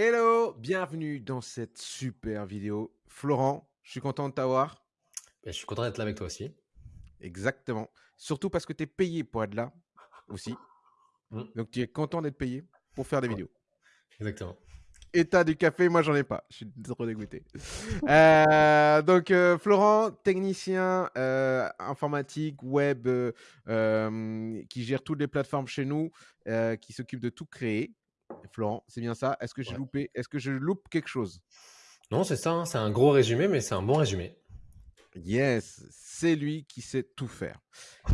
Hello, bienvenue dans cette super vidéo. Florent, je suis content de t'avoir. Ben, je suis content d'être là avec toi aussi. Exactement. Surtout parce que tu es payé pour être là aussi. Mmh. Donc tu es content d'être payé pour faire des Ouais. vidéos. Exactement. Et t'as du café, moi j'en ai pas. Je suis trop dégoûté. Euh, donc euh, Florent, technicien euh, informatique, web, qui gère toutes les plateformes chez nous, qui s'occupe de tout créer. Florent, c'est bien ça. Est-ce que j'ai Ouais. loupé Est-ce que je loupe quelque chose? Non, c'est ça, hein, c'est un gros résumé, mais c'est un bon résumé. Yes, c'est lui qui sait tout faire.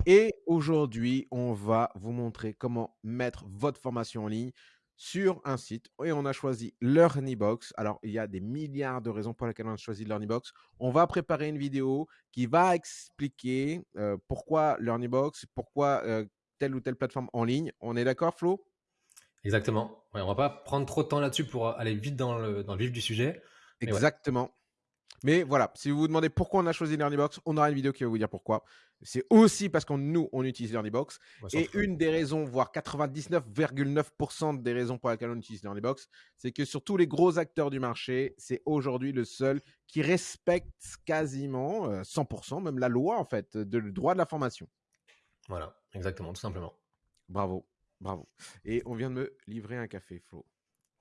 Et aujourd'hui, on va vous montrer comment mettre votre formation en ligne sur un site. Et on a choisi LearnyBox. Alors, il y a des milliards de raisons pour lesquelles on a choisi LearnyBox. On va préparer une vidéo qui va expliquer euh, pourquoi LearnyBox, pourquoi euh, telle ou telle plateforme en ligne. On est d'accord, Flo? Exactement. Ouais, on va pas prendre trop de temps là-dessus pour aller vite dans le, dans le vif du sujet. Mais ouais. Exactement. Mais voilà, si vous vous demandez pourquoi on a choisi LearnyBox, on aura une vidéo qui va vous dire pourquoi. C'est aussi parce que nous, on utilise LearnyBox. Et une des raisons, voire 99,9% des raisons pour lesquelles on utilise LearnyBox, c'est que sur tous les gros acteurs du marché, c'est aujourd'hui le seul qui respecte quasiment euh, 100%, même la loi en fait, de le droit de la formation. Voilà, exactement, tout simplement. Bravo, bravo. Et on vient de me livrer un café, Flo.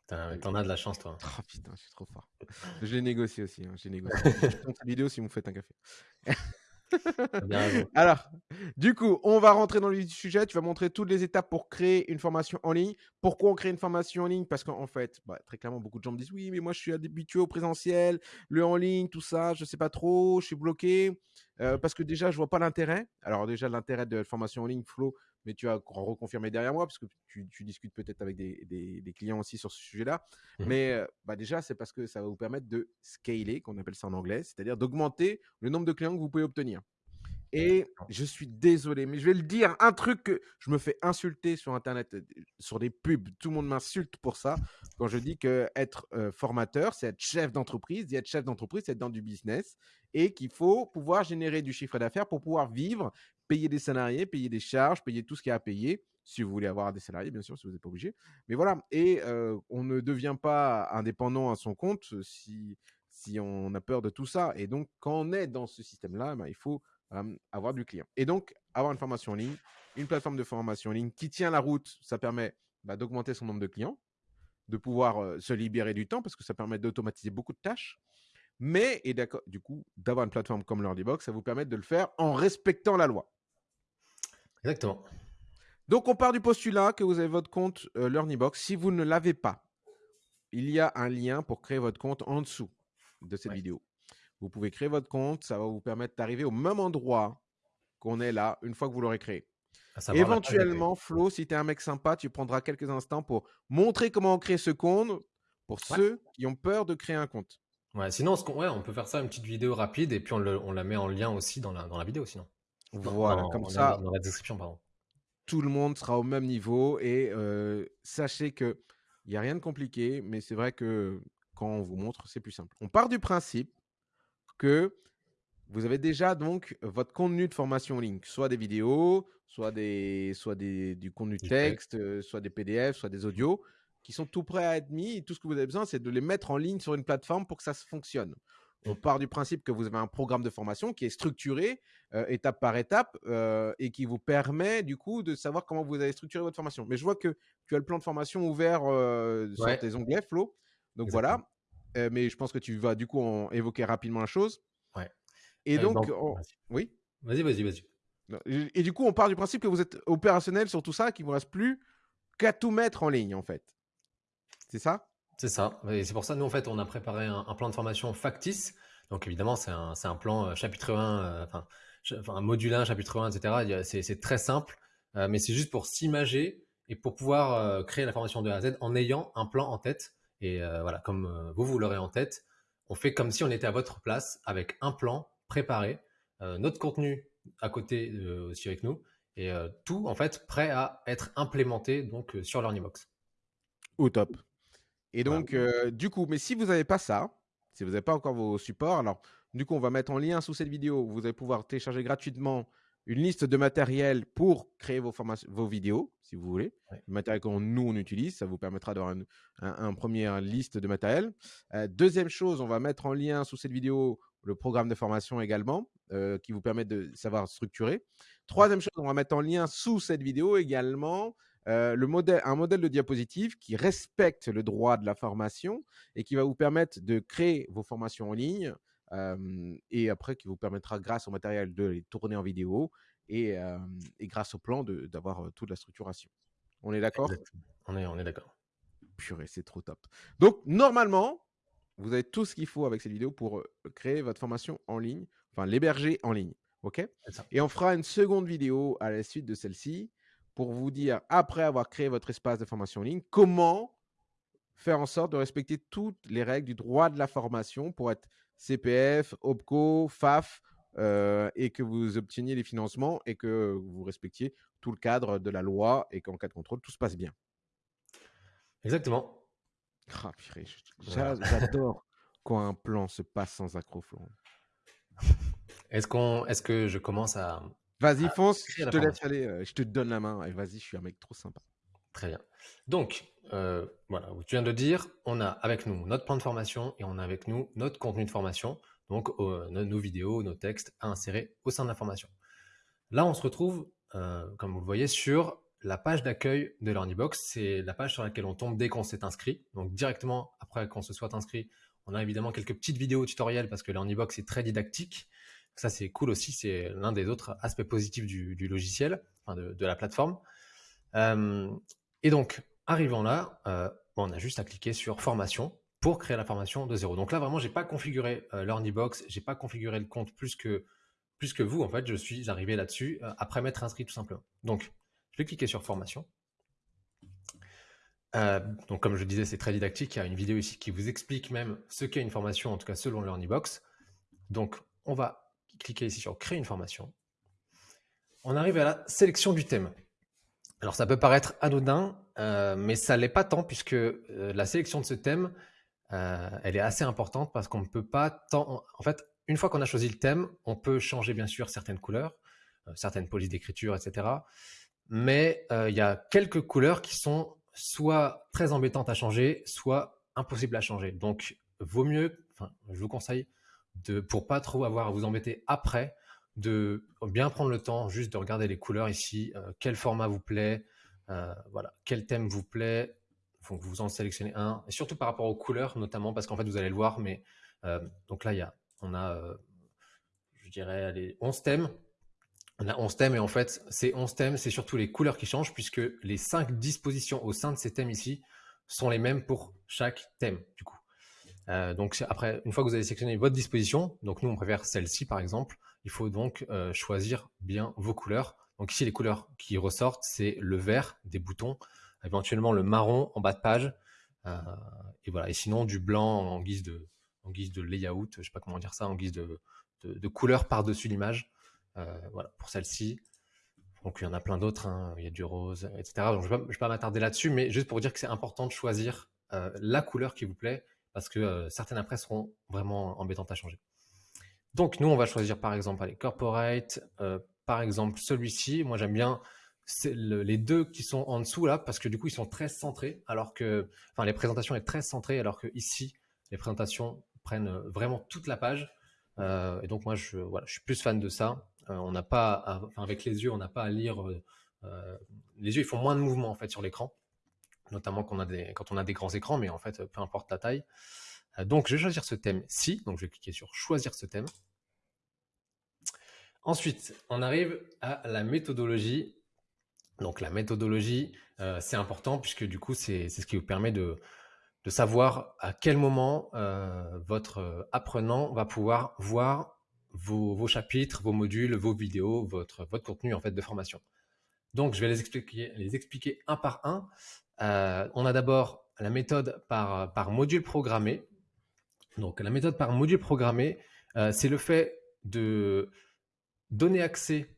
T'en as de la chance, toi. Oh putain, je suis trop fort. Je l'ai négocié aussi. Hein, je négocié. je tourne cette vidéo si vous me faites un café. Bien. Alors, du coup, on va rentrer dans le vif du sujet. Tu vas montrer toutes les étapes pour créer une formation en ligne. Pourquoi on crée une formation en ligne? Parce qu'en fait, bah, très clairement, beaucoup de gens me disent oui, mais moi, je suis habitué au présentiel, le en ligne, tout ça, je sais pas trop, je suis bloqué. Euh, parce que déjà, je vois pas l'intérêt. Alors, déjà, l'intérêt de la formation en ligne, Flo, mais tu vas reconfirmer derrière moi, parce que tu, tu discutes peut-être avec des, des- des clients aussi sur ce sujet-là. Mhm. Mais bah, déjà, c'est parce que ça va vous permettre de scaler, qu'on appelle ça en anglais, c'est-à-dire d'augmenter le nombre de clients que vous pouvez obtenir. Et je suis désolé, mais je vais le dire, un truc que je me fais insulter sur Internet, euh, sur des pubs, tout le monde m'insulte pour ça, quand je dis que être euh, formateur, c'est être chef d'entreprise, et être chef d'entreprise, c'est être dans du business, et qu'il faut pouvoir générer du chiffre d'affaires pour pouvoir vivre, payer des salariés, payer des charges, payer tout ce qu'il y a à payer, si vous voulez avoir des salariés, bien sûr, si vous n'êtes pas obligé. Mais voilà, et euh, on ne devient pas indépendant à son compte euh, si, si on a peur de tout ça. Et donc, quand on est dans ce système-là, ben, il faut avoir du client. Et donc, avoir une formation en ligne, une plateforme de formation en ligne qui tient la route, ça permet bah, d'augmenter son nombre de clients, de pouvoir se libérer du temps parce que ça permet d'automatiser beaucoup de tâches. Mais, et du coup, d'avoir une plateforme comme LearnyBox, ça vous permet de le faire en respectant la loi. Exactement. Donc, on part du postulat que vous avez votre compte euh, LearnyBox. Si vous ne l'avez pas, il y a un lien pour créer votre compte en dessous de cette Ouais. vidéo. Vous pouvez créer votre compte, ça va vous permettre d'arriver au même endroit qu'on est là une fois que vous l'aurez créé. Éventuellement, Flo, si tu es un mec sympa, tu prendras quelques instants pour montrer comment on crée ce compte pour Ouais. ceux qui ont peur de créer un compte. Ouais, sinon, qu'on- ouais, on peut faire ça, une petite vidéo rapide, et puis on, le- on la met en lien aussi dans la, dans la vidéo, sinon. Voilà, comme dans- ça, Dans la description, pardon. tout le monde sera au même niveau et euh, sachez que il n'y a rien de compliqué, mais c'est vrai que quand on vous montre, c'est plus simple. On part du principe que vous avez déjà donc votre contenu de formation en ligne, soit des vidéos, soit, des, soit des, du contenu Du texte, euh, soit des PDF, soit des audios, qui sont tout prêts à être mis. Et tout ce que vous avez besoin, c'est de les mettre en ligne sur une plateforme pour que ça se fonctionne. On part du principe que vous avez un programme de formation qui est structuré euh, étape par étape euh, et qui vous permet du coup de savoir comment vous allez structurer votre formation. Mais je vois que tu as le plan de formation ouvert euh, sur Ouais. tes onglets, Flo. Donc Exactement. voilà. Mais je pense que tu vas du coup en évoquer rapidement la chose. Ouais. Et donc, on- vas-y. oui. Vas-y, vas-y, vas-y. Et du coup, on part du principe que vous êtes opérationnel sur tout ça, qu'il ne vous reste plus qu'à tout mettre en ligne, en fait. C'est ça? C'est ça. C'est pour ça, nous, en fait, on a préparé un, plan de formation factice. Donc, évidemment, c'est un, plan euh, chapitre 1, euh, enfin, module 1, chapitre 1, etc. C'est très simple, euh, mais c'est juste pour s'imager et pour pouvoir créer la formation de A à Z en ayant un plan en tête. Et voilà, comme vous, vous l'aurez en tête, on fait comme si on était à votre place avec un plan préparé, notre contenu à côté aussi avec nous, et tout, en fait, prêt à être implémenté donc, sur LearnyBox. Au top. Et Voilà. donc, euh, du coup, mais si vous n'avez pas ça, si vous n'avez pas encore vos supports, alors du coup, on va mettre en lien sous cette vidéo. Vous allez pouvoir télécharger gratuitement une liste de matériel pour créer vos, vos vidéos, si vous voulez. Ouais. Le matériel que nous, on utilise, ça vous permettra d'avoir une un, un première liste de matériel. Euh, deuxième chose, on va mettre en lien sous cette vidéo le programme de formation également, euh, qui vous permet de savoir structurer. Troisième chose, on va mettre en lien sous cette vidéo également euh, le modèle, un modèle de diapositive qui respecte le droit de la formation et qui va vous permettre de créer vos formations en ligne euh, et après qui vous permettra, grâce au matériel, de les tourner en vidéo et, euh, et grâce au plan d'avoir toute la structuration. On est d'accord? On est, on est d'accord. Purée, c'est trop top. Donc, normalement, vous avez tout ce qu'il faut avec cette vidéo pour créer votre formation en ligne, enfin l'héberger en ligne. OK? Et on fera une seconde vidéo à la suite de celle-ci pour vous dire, après avoir créé votre espace de formation en ligne, comment faire en sorte de respecter toutes les règles du droit de la formation pour être CPF, OPCO, FAF, euh, et que vous obteniez les financements et que vous respectiez tout le cadre de la loi et qu'en cas de contrôle, tout se passe bien? Exactement. Ah, J'adore quand un plan se passe sans accroc, Est-ce qu'on, est-ce que je commence à Vas-y, fonce, je te laisse aller, euh, je te donne la main et vas-y, je suis un mec trop sympa. Très bien. Donc, euh, voilà, tu viens de dire, on a avec nous notre plan de formation et on a avec nous notre contenu de formation, donc euh, nos, vidéos, nos textes à insérer au sein de la formation. Là, on se retrouve, comme vous le voyez, sur la page d'accueil de LearnyBox. C'est la page sur laquelle on tombe dès qu'on s'est inscrit. Donc, directement après qu'on se soit inscrit, on a évidemment quelques petites vidéos tutoriels parce que LearnyBox est très dictique. Ça, c'est cool aussi. C'est l'un des autres aspects positifs du, logiciel, enfin de, la plateforme. Euh, et donc, arrivant là, euh, on a juste à cliquer sur formation pour créer la formation de zéro. Donc là, vraiment, j'ai pas configuré euh, LearnyBox, j'ai pas configuré le compte plus que plus que vous. En fait, je suis arrivé là-dessus euh, après m'être inscrit tout simplement. Donc, je vais cliquer sur formation. donc, comme je disais, c'est très didactique. Il y a une vidéo ici qui vous explique même ce qu'est une formation, en tout cas selon LearnyBox. Donc, on va cliquez ici sur créer une formation. On arrive à la sélection du thème. Alors ça peut paraître anodin, euh, mais ça l'est pas tant puisque euh, la sélection de ce thème, euh, elle est assez importante parce qu'on ne peut pas tant. En fait, une fois qu'on a choisi le thème, on peut changer bien sûr certaines couleurs, certaines polices d'écriture, etc. Mais il y a quelques couleurs qui sont soit très embêtantes à changer, soit impossibles à changer. Donc, vaut mieux, enfin, je vous conseille de, pour pas trop avoir à vous embêter après, de bien prendre le temps juste de regarder les couleurs ici, euh, quel format vous plaît, euh, voilà, quel thème vous plaît, faut que vous en sélectionnez un, et surtout par rapport aux couleurs notamment, parce qu'en fait vous allez le voir, mais euh, donc là il y a, on a, je dirais, les 11 thèmes, on a 11 thèmes et en fait ces 11 thèmes, c'est surtout les couleurs qui changent puisque les 5 dispositions au sein de ces thèmes ici sont les mêmes pour chaque thème du coup. Euh, donc après, une fois que vous avez sélectionné votre disposition, donc nous on préfère celle-ci par exemple, il faut donc euh, choisir bien vos couleurs. Donc ici les couleurs qui ressortent, c'est le vert des boutons, éventuellement le marron en bas de page, euh, et voilà. Et sinon du blanc en guise de, en guise de layout, je sais pas comment dire ça, en guise de, de, couleur par-dessus l'image. voilà pour celle-ci. Donc il y en a plein d'autres, hein. il y a du rose, etc. Donc je ne vais pas, m'attarder là-dessus, mais juste pour dire que c'est important de choisir la couleur qui vous plaît parce que euh, certaines après seront vraiment embêtantes à changer. Donc nous, on va choisir par exemple les corporate, euh, par exemple celui-ci. Moi, j'aime bien les deux qui sont en dessous là, parce que du coup, ils sont très centrés, alors que, enfin, les présentations est très centrées, alors que ici, les présentations prennent euh, vraiment toute la page. et donc moi, je, voilà, je suis plus fan de ça. on n'a pas, avec les yeux, on n'a pas à lire. les yeux, ils font moins de mouvement en fait sur l'écran notamment quand on, a des, a grands écrans, mais en fait, peu importe la taille. Euh, donc, je vais choisir ce thème-ci. Donc, je vais cliquer sur choisir ce thème. Ensuite, on arrive à la méthodologie. Donc, la méthodologie, euh, c'est important puisque du coup, c'est ce qui vous permet de, savoir à quel moment euh, votre apprenant va pouvoir voir vos, chapitres, vos modules, vos vidéos, votre, contenu en fait de formation. Donc, je vais les expliquer un par un. Euh, on a d'abord la méthode par, module programmé. Donc la méthode par module programmé, euh, c'est le fait de donner accès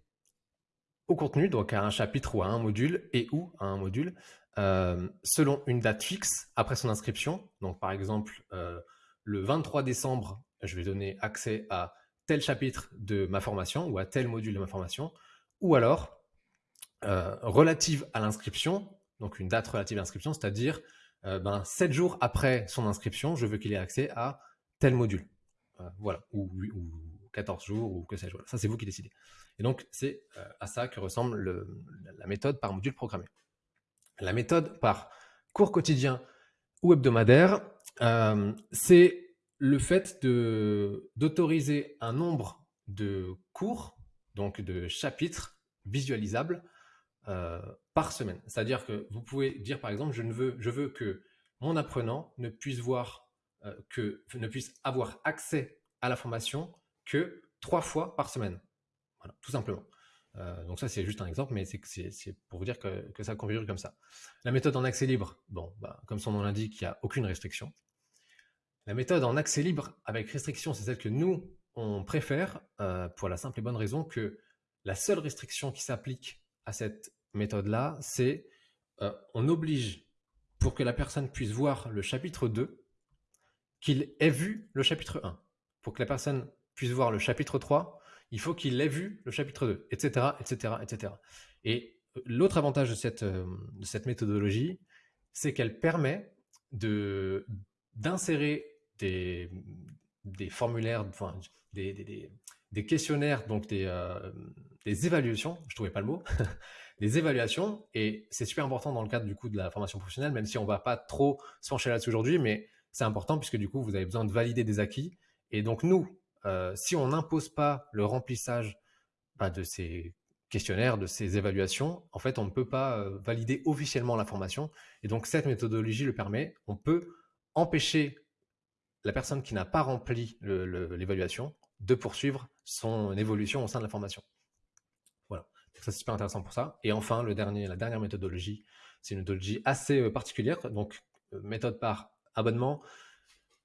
au contenu, donc à un chapitre ou à un module, et ou à un module, euh, selon une date fixe après son inscription. Donc par exemple, le 23 décembre, je vais donner accès à tel chapitre de ma formation ou à tel module de ma formation. ou alors relative à l'inscription, donc une date relative à l'inscription, c'est-à-dire ben, 7 jours après son inscription, je veux qu'il ait accès à tel module. voilà, ou, 14 jours, ou que sais-je. Ça, c'est vous qui décidez. Et donc, c'est à ça que ressemble la méthode par module programmé. La méthode par cours quotidien ou hebdomadaire, c'est le fait d'autoriser un nombre de cours, donc de chapitres visualisables euh, par semaine. C'est-à-dire que vous pouvez dire par exemple, je, ne veux, que mon apprenant ne puisse voir, euh, ne puisse avoir accès à la formation que trois fois par semaine. Voilà, tout simplement. Euh, donc ça, c'est juste un exemple, mais c'est pour vous dire que, ça configure comme ça. La méthode en accès libre, bon, bah, comme son nom l'indique, il n'y a aucune restriction. La méthode en accès libre avec restriction, c'est celle que nous, on préfère euh, pour la simple et bonne raison que la seule restriction qui s'applique à cette méthode-là, c'est euh, on oblige pour que la personne puisse voir le chapitre 2 qu'il ait vu le chapitre 1. Pour que la personne puisse voir le chapitre 3, il faut qu'il ait vu le chapitre 2, etc., etc., etc. Et l'autre avantage de cette, euh, de cette méthodologie, c'est qu'elle permet de d'insérer des, des formulaires, des, des, des, questionnaires, donc des, euh, des évaluations, je trouvais pas le mot, des évaluations, et c'est super important dans le cadre du coup de la formation professionnelle, même si on va pas trop se pencher là-dessus aujourd'hui, mais c'est important puisque du coup vous avez besoin de valider des acquis, et donc nous, euh, si on n'impose pas le remplissage bah, de ces questionnaires, de ces évaluations, en fait, on ne peut pas euh, valider officiellement la formation. Et donc, cette méthodologie le permet. On peut empêcher la personne qui n'a pas rempli l'évaluation de poursuivre son évolution au sein de la formation. Ça c'est super intéressant pour ça. Et enfin, le dernier, la dernière méthodologie, c'est une méthodologie assez euh, particulière, donc euh, méthode par abonnement.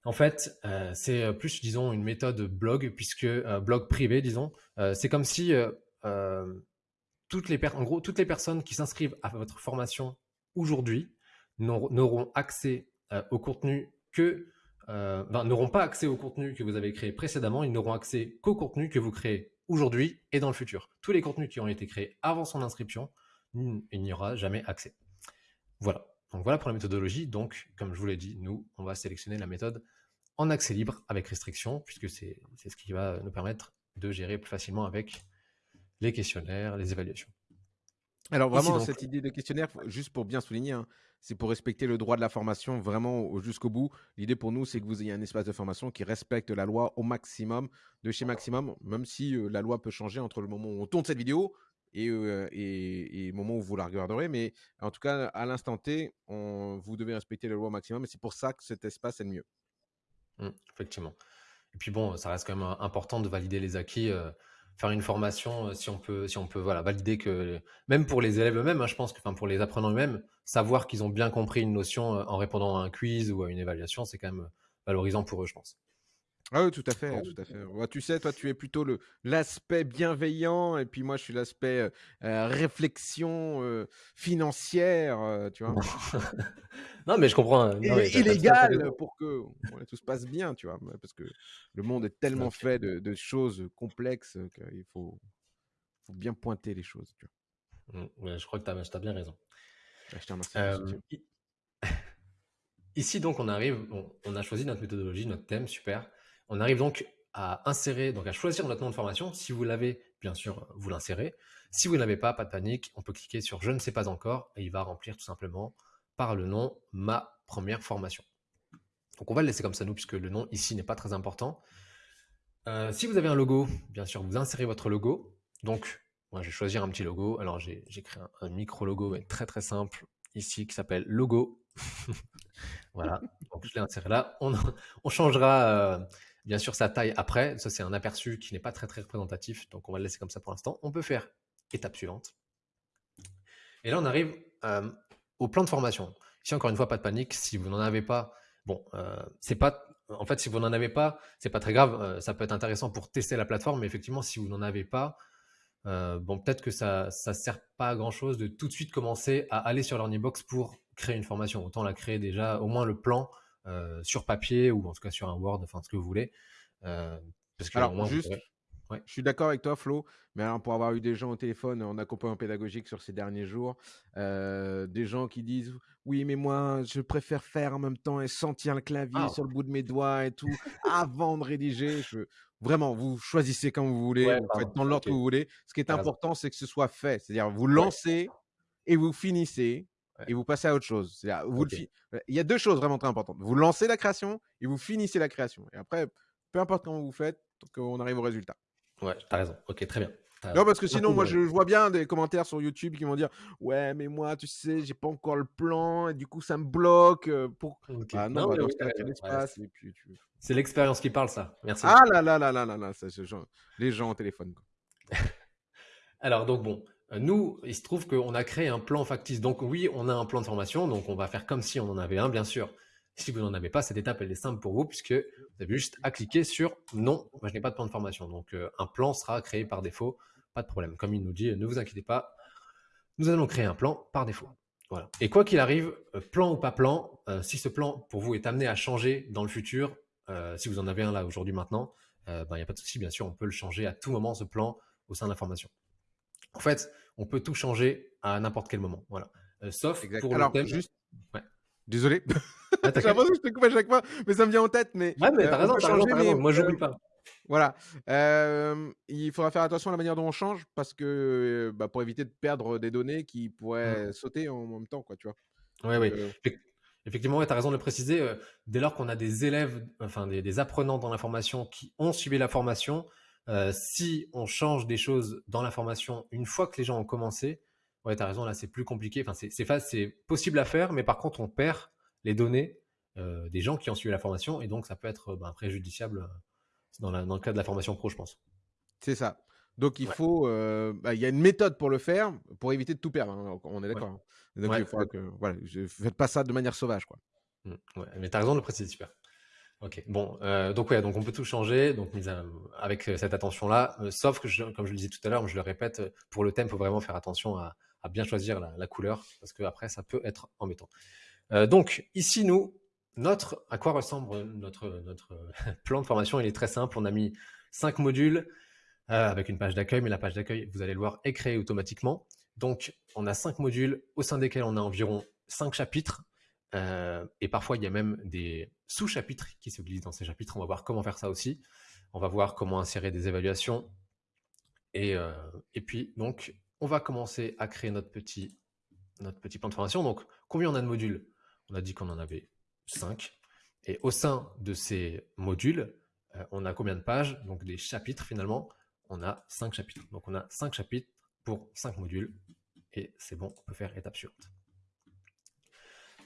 En fait, euh, c'est plus, disons, une méthode blog, puisque blog privé, disons. c'est comme si toutes les personnes qui s'inscrivent à votre formation aujourd'hui n'auront accès au contenu que n'auront pas accès au contenu que vous avez créé précédemment, ils n'auront accès qu'au contenu que vous créez aujourd'hui et dans le futur. Tous les contenus qui ont été créés avant son inscription, il n'y aura jamais accès. Voilà. Donc voilà pour la méthodologie. Donc, comme je vous l'ai dit, nous, on va sélectionner la méthode en accès libre avec restriction, puisque c'est ce qui va nous permettre de gérer plus facilement avec les questionnaires, les évaluations. Alors vraiment, cette idée de questionnaire, juste pour bien souligner, hein, c'est pour respecter le droit de la formation vraiment jusqu'au bout. L'idée pour nous, c'est que vous ayez un espace de formation qui respecte la loi au maximum, de chez maximum, même si euh, la loi peut changer entre le moment où on tourne cette vidéo euh, et, et, le moment où vous la regarderez. Mais en tout cas, à l'instant T, on, vous devez respecter la loi au maximum et c'est pour ça que cet espace est le mieux. Mmh, effectivement. Et puis bon, ça reste quand même important de valider les acquis. Euh, faire une formation, euh, si on peut, si on peut voilà, valider que, même pour les élèves eux-mêmes, hein, je pense que pour les apprenants eux-mêmes, savoir qu'ils ont bien compris une notion euh, en répondant à un quiz ou à une évaluation, c'est quand même valorisant pour eux, je pense. Ah oui, tout à fait, tout à fait. tu sais, toi, tu es plutôt le l'aspect bienveillant, et puis moi, je suis l'aspect euh, réflexion euh, financière, tu vois. non, mais je comprends. Hein. illégal pour que tout se passe bien, tu vois, parce que le monde est tellement fait de, choses complexes qu'il faut, faut bien pointer les choses. Tu vois. Mmh, je crois que tu as, bien raison. je te remercie. Ici, donc, on arrive, on a choisi notre méthodologie, notre thème, super. On arrive donc à insérer, donc à choisir notre nom de formation. Si vous l'avez, bien sûr, vous l'insérez. Si vous n'avez pas, pas de panique, on peut cliquer sur je ne sais pas encore et il va remplir tout simplement par le nom ma première formation. Donc on va le laisser comme ça nous puisque le nom ici n'est pas très important. Euh, si vous avez un logo, bien sûr, vous insérez votre logo. Donc moi je vais choisir un petit logo. Alors j'ai créé un, micro logo très très simple ici qui s'appelle logo. voilà, donc je l'ai inséré là. On, changera euh, Bien sûr, sa taille après, ça c'est un aperçu qui n'est pas très représentatif, donc on va le laisser comme ça pour l'instant. On peut faire étape suivante. Et là, on arrive euh, au plan de formation. Ici, encore une fois, pas de panique. Si vous n'en avez pas, bon, euh, c'est pas. En fait, si vous n'en avez pas, c'est pas très grave. Euh, ça peut être intéressant pour tester la plateforme, mais effectivement, si vous n'en avez pas, bon, peut-être que ça ne sert pas à grand chose de tout de suite commencer à aller sur Learnybox pour créer une formation. Autant la créer déjà, au moins le plan, sur papier ou en tout cas sur un Word, enfin ce que vous voulez. Euh, parce que Alors, juste, Ouais. Je suis d'accord avec toi, Flo. Mais alors, pour avoir eu des gens au téléphone en accompagnement pédagogique sur ces derniers jours, euh, des gens qui disent oui, mais moi, je préfère faire en même temps et sentir le clavier Ah. sur le bout de mes doigts et tout avant de rédiger. Je... Vraiment, vous choisissez comme vous voulez, Ouais, vous pardon. faites dans l'ordre que vous voulez. Ce qui est important, c'est que ce soit fait. C'est-à-dire, vous lancez et vous finissez Ouais. et vous passez à autre chose. Vous le Il y a deux choses vraiment très importantes. Vous lancez la création et vous finissez la création. Et après, peu importe comment vous faites, qu'on arrive au résultat. Ouais, t'as raison. Ok, très bien. Non, parce que sinon, moi, je vois bien des commentaires sur YouTube qui vont dire Ouais, mais moi, tu sais, j'ai pas encore le plan, et du coup, ça me bloque. euh, Pour... Ah non, Non, bah, raison. Ouais, tu. C'est l'expérience qui parle, ça. Merci. Ah là là là là là là, genre- les gens au téléphone. quoi. Alors, donc, bon, nous, il se trouve qu'on a créé un plan factice. Donc, oui, on a un plan de formation. Donc, on va faire comme si on en avait un, bien sûr. Si vous n'en avez pas, cette étape, elle est simple pour vous, puisque vous avez juste à cliquer sur non, moi, je n'ai pas de plan de formation. Donc, euh, un plan sera créé par défaut. Pas de problème. Comme il nous dit, ne vous inquiétez pas, nous allons créer un plan par défaut. Voilà. Et quoi qu'il arrive, euh, plan ou pas plan, euh, si ce plan pour vous est amené à changer dans le futur, si vous en avez un là aujourd'hui maintenant, il n'y a pas de souci, bien sûr, on peut le changer à tout moment, ce plan, au sein de la formation. En fait, on peut tout changer à n'importe quel moment. Voilà. Euh, sauf Exact. pour Alors, le thème. juste. Ouais. Désolé. Ah, J'ai l'impression que je te coupe à chaque fois, mais ça me vient en tête. Mais, Ouais, mais euh, t'as on raison, t'as raison, mais. Moi, j'oublie euh, pas. Voilà. Euh, il faudra faire attention à la manière dont on change parce que euh, bah, pour éviter de perdre des données qui pourraient sauter en même temps, quoi, tu vois. Euh, Effect- Effectivement, ouais, tu as raison de le préciser. euh, dès lors qu'on a des élèves, enfin des, des apprenants dans la formation qui ont suivi la formation, euh, si on change des choses dans la formation une fois que les gens ont commencé, ouais, tu as raison, là c'est plus compliqué. Enfin, c'est possible à faire, mais par contre, on perd les données euh, des gens qui ont suivi la formation et donc ça peut être ben, préjudiciable euh, dans, la- dans le cas de la formation pro, je pense. C'est ça. Donc il Ouais. faut, euh, bah, il y a une méthode pour le faire, pour éviter de tout perdre. hein, on est d'accord. hein. Donc Ouais. il faudra que, voilà, je, faites pas ça de manière sauvage, quoi. Mm, ouais, mais tu as raison de le préciser, super. Ok, bon, euh, donc ouais, donc on peut tout changer, donc avec euh, cette attention-là, euh, sauf que, comme je le disais tout à l'heure, je le répète, euh, pour le thème, il faut vraiment faire attention à, bien choisir la, la couleur, parce que après, ça peut être embêtant. Euh, donc ici, nous, notre, à quoi ressemble notre, notre plan de formation? Il est très simple, on a mis cinq modules avec une page d'accueil, mais la page d'accueil, vous allez le voir, est créée automatiquement. Donc, on a cinq modules au sein desquels on a environ cinq chapitres. Euh, et parfois, il y a même des sous-chapitres qui se glissent dans ces chapitres. On va voir comment faire ça aussi. On va voir comment insérer des évaluations. Et, euh, puis, donc, on va commencer à créer notre petit, notre petit plan de formation. Donc, combien on a de modules? On a dit qu'on en avait 5. Et au sein de ces modules, euh, on a combien de pages? Donc, des chapitres finalement. On a 5 chapitres. Donc, on a 5 chapitres pour 5 modules. Et c'est bon, on peut faire étape suivante.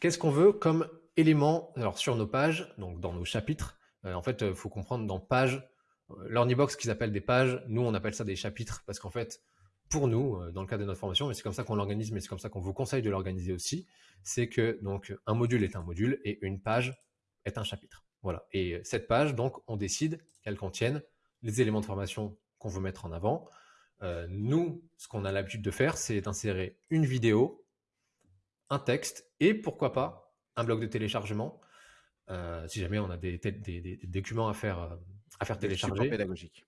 Qu'est-ce qu'on veut comme élément alors sur nos pages, donc dans nos chapitres? Euh, En fait, il faut comprendre dans pages, euh, l'Ornibox qu'ils appellent des pages, nous on appelle ça des chapitres parce qu'en fait, pour nous, euh, dans le cadre de notre formation, et c'est comme ça qu'on l'organise, mais c'est comme ça qu'on vous conseille de l'organiser aussi, c'est que donc un module est un module et une page est un chapitre. Voilà. Et cette page, donc, on décide qu'elle contienne les éléments de formation qu'on veut mettre en avant. Euh, nous, ce qu'on a l'habitude de faire, c'est d'insérer une vidéo, un texte et pourquoi pas un bloc de téléchargement euh, si jamais on a des, des, des, des documents à faire, euh, à faire télécharger. pédagogiques.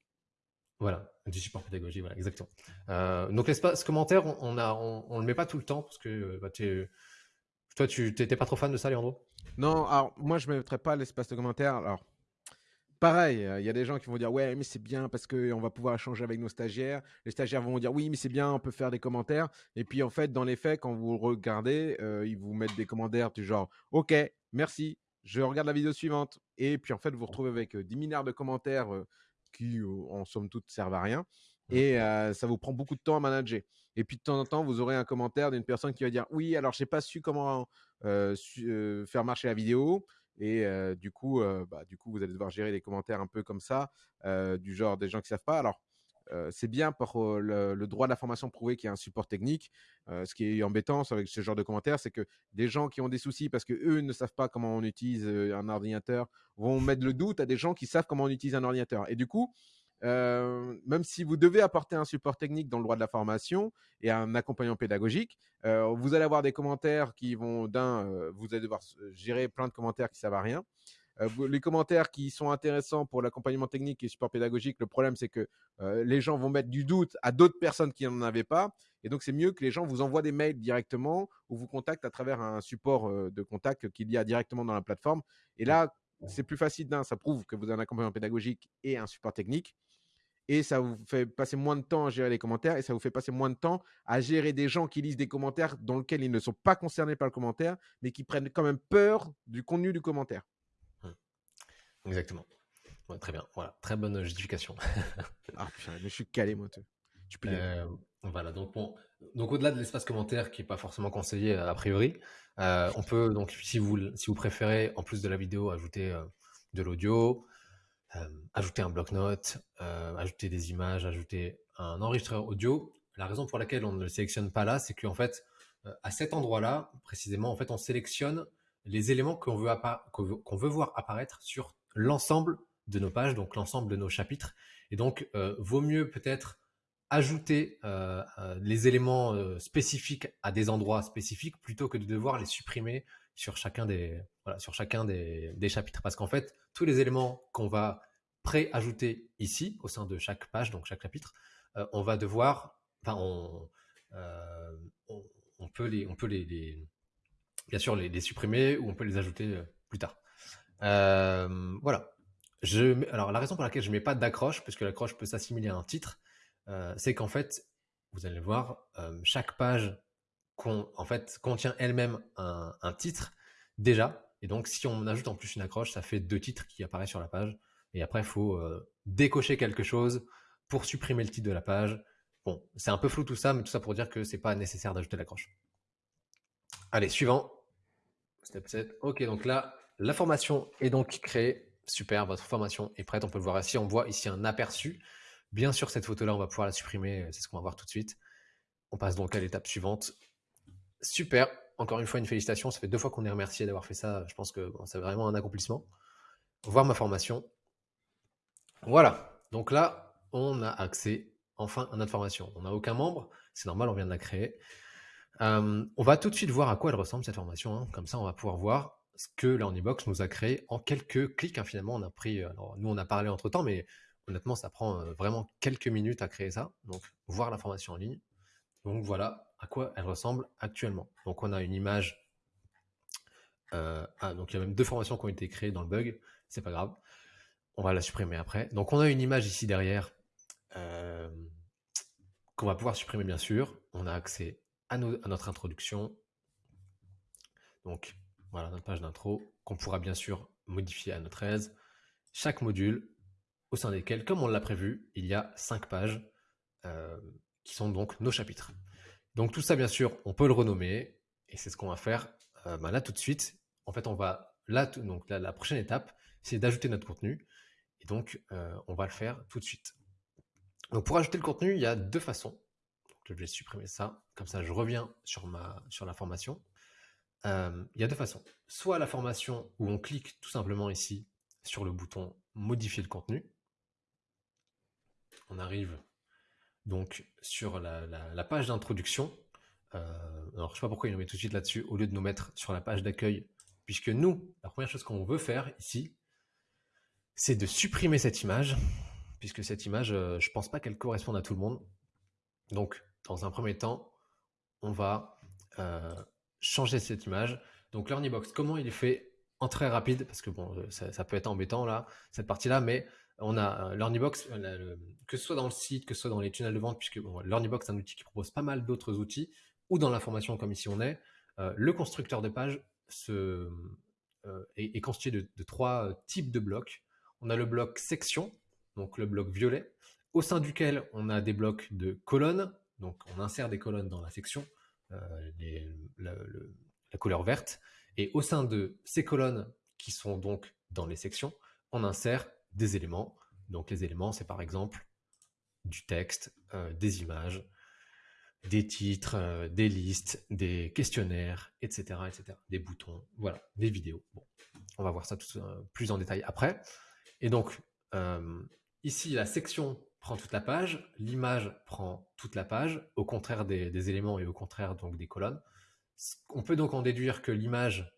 Voilà, du support pédagogique, voilà, exactement. Euh, donc l'espace commentaire, on, a, on, on le met pas tout le temps parce que bah, toi, tu n'étais pas trop fan de ça, Leandro? Non, alors moi je ne mettrais pas l'espace de commentaires. Alors, pareil, euh, il y a des gens qui vont dire ouais, mais c'est bien parce qu'on va pouvoir échanger avec nos stagiaires. Les stagiaires vont dire oui, mais c'est bien, on peut faire des commentaires. Et puis en fait, dans les faits, quand vous regardez, euh, ils vous mettent des commentaires du genre ok, merci, je regarde la vidéo suivante. Et puis en fait, vous vous retrouvez avec euh, 10 milliards de commentaires euh, qui, euh, en somme toute, servent à rien. Et euh, ça vous prend beaucoup de temps à manager. Et puis de temps en temps, vous aurez un commentaire d'une personne qui va dire oui, alors je n'ai pas su comment euh, su- euh, faire marcher la vidéo. Et euh, du, coup, euh, bah, du coup, vous allez devoir gérer les commentaires un peu comme ça, euh, du genre des gens qui ne savent pas. Alors, c'est bien pour le, le droit de la formation prouvé qu'il y a un support technique. Ce qui est embêtant avec ce genre de commentaires, c'est que des gens qui ont des soucis parce qu'eux ne savent pas comment on utilise un ordinateur vont mettre le doute à des gens qui savent comment on utilise un ordinateur. Et du coup, euh, même si vous devez apporter un support technique dans le droit de la formation et un accompagnement pédagogique, euh, vous allez avoir des commentaires qui vont d'un, euh, vous allez devoir gérer plein de commentaires qui servent à rien. les commentaires qui sont intéressants pour l'accompagnement technique et support pédagogique, le problème c'est que les gens vont mettre du doute à d'autres personnes qui n'en avaient pas. Et donc, c'est mieux que les gens vous envoient des mails directement ou vous contactent à travers un support de contact qu'il y a directement dans la plateforme. Et là, c'est plus facile d'un, ça prouve que vous avez un accompagnement pédagogique et un support technique. Et ça vous fait passer moins de temps à gérer les commentaires et ça vous fait passer moins de temps à gérer des gens qui lisent des commentaires dans lesquels ils ne sont pas concernés par le commentaire, mais qui prennent quand même peur du contenu du commentaire. Mmh. Exactement. très bien. Voilà, très bonne justification. ah putain, je suis calé, moi. Tu peux euh, Voilà, donc donc au-delà de l'espace commentaire qui n'est pas forcément conseillé a priori, euh, on peut donc si vous si vous préférez en plus de la vidéo ajouter euh, de l'audio, ajouter un bloc-notes, ajouter des images, ajouter un enregistreur audio. La raison pour laquelle on ne le sélectionne pas là, c'est qu'en fait à cet endroit-là précisément, en fait on sélectionne les éléments qu'on veut, qu'on veut voir apparaître sur l'ensemble de nos pages, donc l'ensemble de nos chapitres. Et donc, vaut mieux peut-être ajouter euh, euh, les éléments euh, spécifiques à des endroits spécifiques plutôt que de devoir les supprimer sur chacun des, voilà, sur chacun des, chapitres. Parce qu'en fait, tous les éléments qu'on va pré-ajouter ici, au sein de chaque page, donc chaque chapitre, on va devoir, enfin, on, on, peut, les, on peut les, bien sûr les, supprimer ou on peut les ajouter plus tard. voilà. Je, alors la raison pour laquelle je ne mets pas d'accroche, puisque l'accroche peut s'assimiler à un titre, euh, c'est qu'en fait, vous allez voir, euh, chaque page contient elle-même un, titre déjà. Et donc, si on ajoute en plus une accroche, ça fait deux titres qui apparaissent sur la page. Et après, il faut euh, décocher quelque chose pour supprimer le titre de la page. Bon, c'est un peu flou tout ça, mais tout ça pour dire que c'est pas nécessaire d'ajouter l'accroche. Allez, suivant. Step 7. Ok, donc là, la formation est donc créée. Super, votre formation est prête. On peut le voir ici. On voit ici un aperçu. Bien sûr, cette photo-là, on va pouvoir la supprimer. C'est ce qu'on va voir tout de suite. On passe donc à l'étape suivante. Super. Encore une fois, une félicitation. Ça fait deux fois qu'on est remercié d'avoir fait ça. Je pense que c'est vraiment un accomplissement. Voir ma formation. Voilà. Donc là, on a accès enfin à notre formation. On n'a aucun membre. C'est normal, on vient de la créer. Euh, on va tout de suite voir à quoi elle ressemble cette formation. Hein. Comme ça, on va pouvoir voir ce que Learnybox nous a créé en quelques clics. Hein. Finalement, on a pris. Alors, nous, on a parlé entre temps, mais Honnêtement, ça prend vraiment quelques minutes à créer ça. Donc, voir la formation en ligne. Donc, voilà à quoi elle ressemble actuellement. Donc, on a une image. ah, donc, il y a même deux formations qui ont été créées dans le bug. C'est pas grave. On va la supprimer après. Donc, on a une image ici derrière qu'on va pouvoir supprimer, bien sûr. On a accès à, notre introduction. Donc, voilà notre page d'intro qu'on pourra bien sûr modifier à notre aise. Chaque module au sein desquels, comme on l'a prévu, il y a cinq pages euh, qui sont donc nos chapitres. Donc tout ça, bien sûr, on peut le renommer, et c'est ce qu'on va faire euh, bah, là tout de suite. En fait, on va là, donc la prochaine étape, c'est d'ajouter notre contenu, et donc euh, on va le faire tout de suite. Donc pour ajouter le contenu, il y a deux façons. je vais supprimer ça, comme ça je reviens sur ma sur la formation. il y a deux façons. Soit la formation où on clique tout simplement ici sur le bouton modifier le contenu on arrive donc sur la, page d'introduction. Euh, alors, je sais pas pourquoi il nous met tout de suite là-dessus au lieu de nous mettre sur la page d'accueil, puisque nous, la première chose qu'on veut faire ici, c'est de supprimer cette image, puisque cette image, euh, je pense pas qu'elle corresponde à tout le monde. Donc, dans un premier temps, on va euh, changer cette image. Donc, Learnybox, comment il est fait en très rapide, parce que bon, ça, ça peut être embêtant là, cette partie-là, mais on a euh, Learnybox, euh, que ce soit dans le site, que ce soit dans les tunnels de vente, puisque bon, Learnybox est un outil qui propose pas mal d'autres outils, ou dans l'information comme ici on est, euh, le constructeur de page est, constitué de, trois types de blocs. On a le bloc section, donc le bloc violet, au sein duquel on a des blocs de colonnes, donc on insère des colonnes dans la section, la, la couleur verte, et au sein de ces colonnes qui sont donc dans les sections, on insère des éléments. Donc les éléments, c'est par exemple du texte, euh, des images, des titres, euh, des listes, des questionnaires, etc., etc., des boutons, voilà, des vidéos. Bon, on va voir ça euh, plus en détail après. Et donc, ici, la section prend toute la page, l'image prend toute la page, au contraire des, éléments et au contraire donc des colonnes. On peut donc en déduire que l'image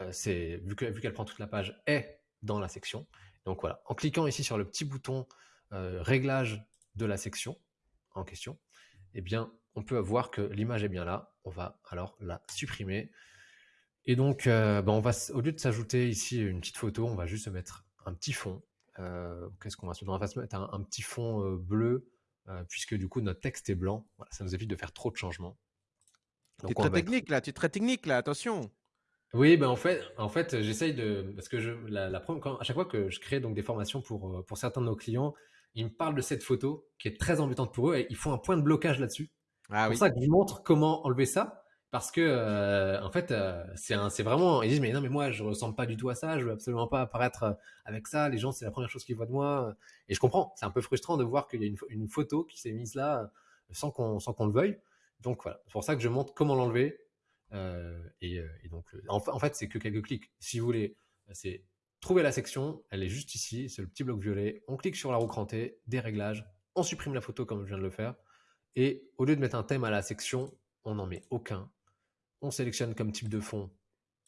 vu qu'elle vu qu'elle prend toute la page, est dans la section. Donc voilà, en cliquant ici sur le petit bouton réglage de la section en question, eh bien, on peut voir que l'image est bien là. On va alors la supprimer. Et donc, bah, on va, au lieu de s'ajouter ici une petite photo, on va juste mettre un petit fond. Qu'est-ce qu'on va se mettre? On va se mettre un, petit fond bleu, puisque du coup, notre texte est blanc. Voilà, ça nous évite de faire trop de changements. Tu es très technique là, tu es très technique là, attention. Oui, ben en fait, en fait, j'essaye de parce que je la, la quand, à chaque fois que je crée donc des formations pour euh, pour certains de nos clients, ils me parlent de cette photo qui est très embêtante pour eux et ils font un point de blocage là-dessus. Ah, c'est pour ça que je montre comment enlever ça parce que euh, en fait euh, c'est c'est vraiment ils disent mais non mais moi je ressemble pas du tout à ça, je veux absolument pas apparaître avec ça, les gens c'est la première chose qu'ils voient de moi et je comprends, c'est un peu frustrant de voir qu'il y a une, une photo qui s'est mise là sans qu'on sans qu'on le veuille. Donc voilà, c'est pour ça que je montre comment l'enlever euh, et, euh, et, donc, euh, en, fait, c'est que quelques clics. Si vous voulez, c'est trouver la section, elle est juste ici, c'est le petit bloc violet. On clique sur la roue crantée, des réglages, on supprime la photo comme je viens de le faire. Et au lieu de mettre un thème à la section, on n'en met aucun. On sélectionne comme type de fond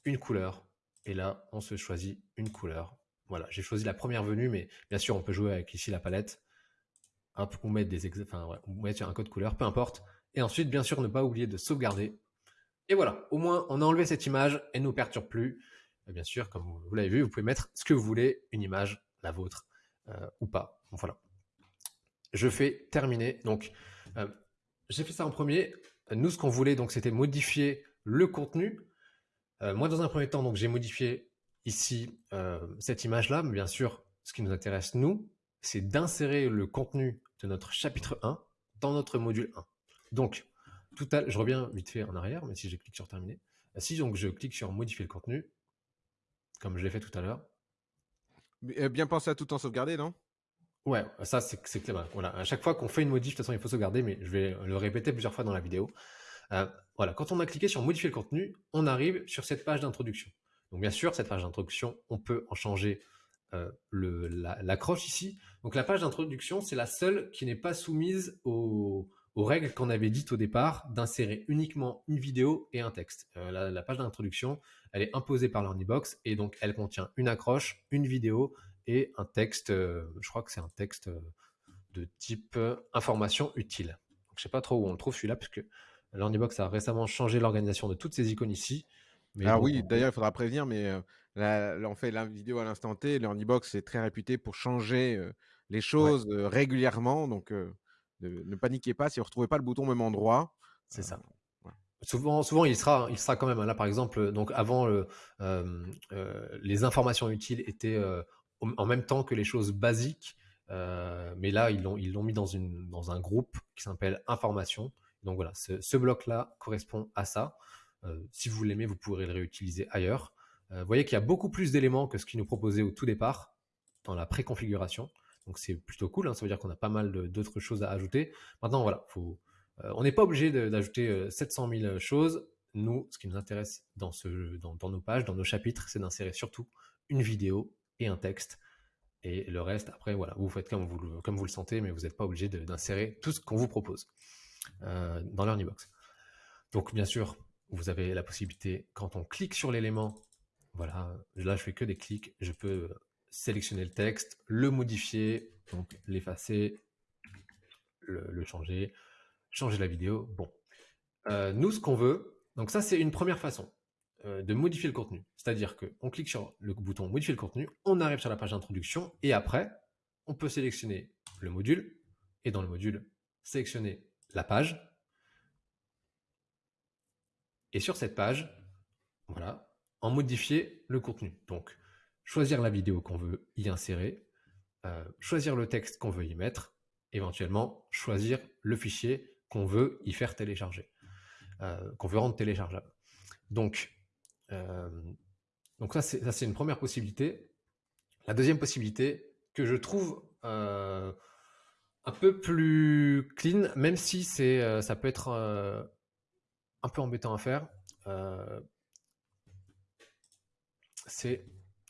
une couleur. Et là, on se choisit une couleur. Voilà, j'ai choisi la première venue, mais bien sûr, on peut jouer avec ici la palette. Hop, ou mettre des enfin, ou mettre un code couleur, peu importe. Et ensuite, bien sûr, ne pas oublier de sauvegarder et voilà, au moins on a enlevé cette image, elle ne nous perturbe plus. bien sûr, comme vous, l'avez vu, vous pouvez mettre ce que vous voulez, une image, la vôtre, euh, ou pas. voilà. Je fais terminer. Donc, euh, j'ai fait ça en premier. Nous, ce qu'on voulait, donc, c'était modifier le contenu. Euh, moi, dans un premier temps, donc, j'ai modifié ici cette image-là. Mais bien sûr, ce qui nous intéresse, nous, c'est d'insérer le contenu de notre chapitre 1 dans notre module 1. Donc, je reviens vite fait en arrière, mais si je clique sur terminer, euh, si donc je clique sur modifier le contenu, comme je l'ai fait tout à l'heure. Euh, bien penser à tout en sauvegarder, non? Ouais, ça c'est clair. Voilà, à chaque fois qu'on fait une modif, de toute façon il faut sauvegarder, mais je vais le répéter plusieurs fois dans la vidéo. Euh, voilà, quand on a cliqué sur modifier le contenu, on arrive sur cette page d'introduction. Donc bien sûr, cette page d'introduction, on peut en changer l'accroche ici. Donc la page d'introduction, c'est la seule qui n'est pas soumise au, aux règles qu'on avait dites au départ d'insérer uniquement une vidéo et un texte. Euh, la, page d'introduction, elle est imposée par l'Ornibox et donc elle contient une accroche, une vidéo et un texte, euh, je crois que c'est un texte euh, de type information utile. Donc, je sais pas trop où on le trouve celui-là puisque l'Ornibox a récemment changé l'organisation de toutes ces icônes ici. Mais ah oui, d'ailleurs, il faudra prévenir, mais là, on fait la vidéo à l'instant T. L'Ornibox est très réputé pour changer les choses régulièrement. Donc, ne, paniquez pas si vous ne retrouvez pas le bouton au même endroit. C'est ça. Euh, souvent, souvent, il sera, il sera quand même là. Par exemple, donc avant, euh, euh, les informations utiles étaient en même temps que les choses basiques, mais là, ils l'ont, ils l'ont mis dans une, dans un groupe qui s'appelle information. Donc voilà, ce, bloc-là correspond à ça. si vous l'aimez, vous pourrez le réutiliser ailleurs. vous voyez qu'il y a beaucoup plus d'éléments que ce qu'il nous proposait au tout départ dans la préconfiguration. Donc c'est plutôt cool, hein. ça veut dire qu'on a pas mal d'autres choses à ajouter. Maintenant, voilà, euh, on n'est pas obligé d'ajouter 700 euh, 000 choses. Nous, ce qui nous intéresse dans, nos pages, dans nos chapitres, c'est d'insérer surtout une vidéo et un texte. Et le reste, après, voilà, vous faites comme vous, le, sentez, mais vous n'êtes pas obligé d'insérer tout ce qu'on vous propose euh, dans l'Earnybox. Donc, bien sûr, vous avez la possibilité, quand on clique sur l'élément, voilà, là, je fais que des clics, je peux sélectionner le texte, le modifier, donc l'effacer, le, changer, changer la vidéo. Bon, euh, nous ce qu'on veut, donc ça c'est une première façon euh, de modifier le contenu. C'est-à-dire qu'on clique sur le bouton modifier le contenu, on arrive sur la page d'introduction et après on peut sélectionner le module et dans le module sélectionner la page. Et sur cette page, voilà, en modifier le contenu. Donc choisir la vidéo qu'on veut y insérer, euh, choisir le texte qu'on veut y mettre, éventuellement choisir le fichier qu'on veut y faire télécharger, euh, qu'on veut rendre téléchargeable. Donc, euh, ça c'est une première possibilité. La deuxième possibilité que je trouve un peu plus clean, même si ça peut être un peu embêtant à faire, c'est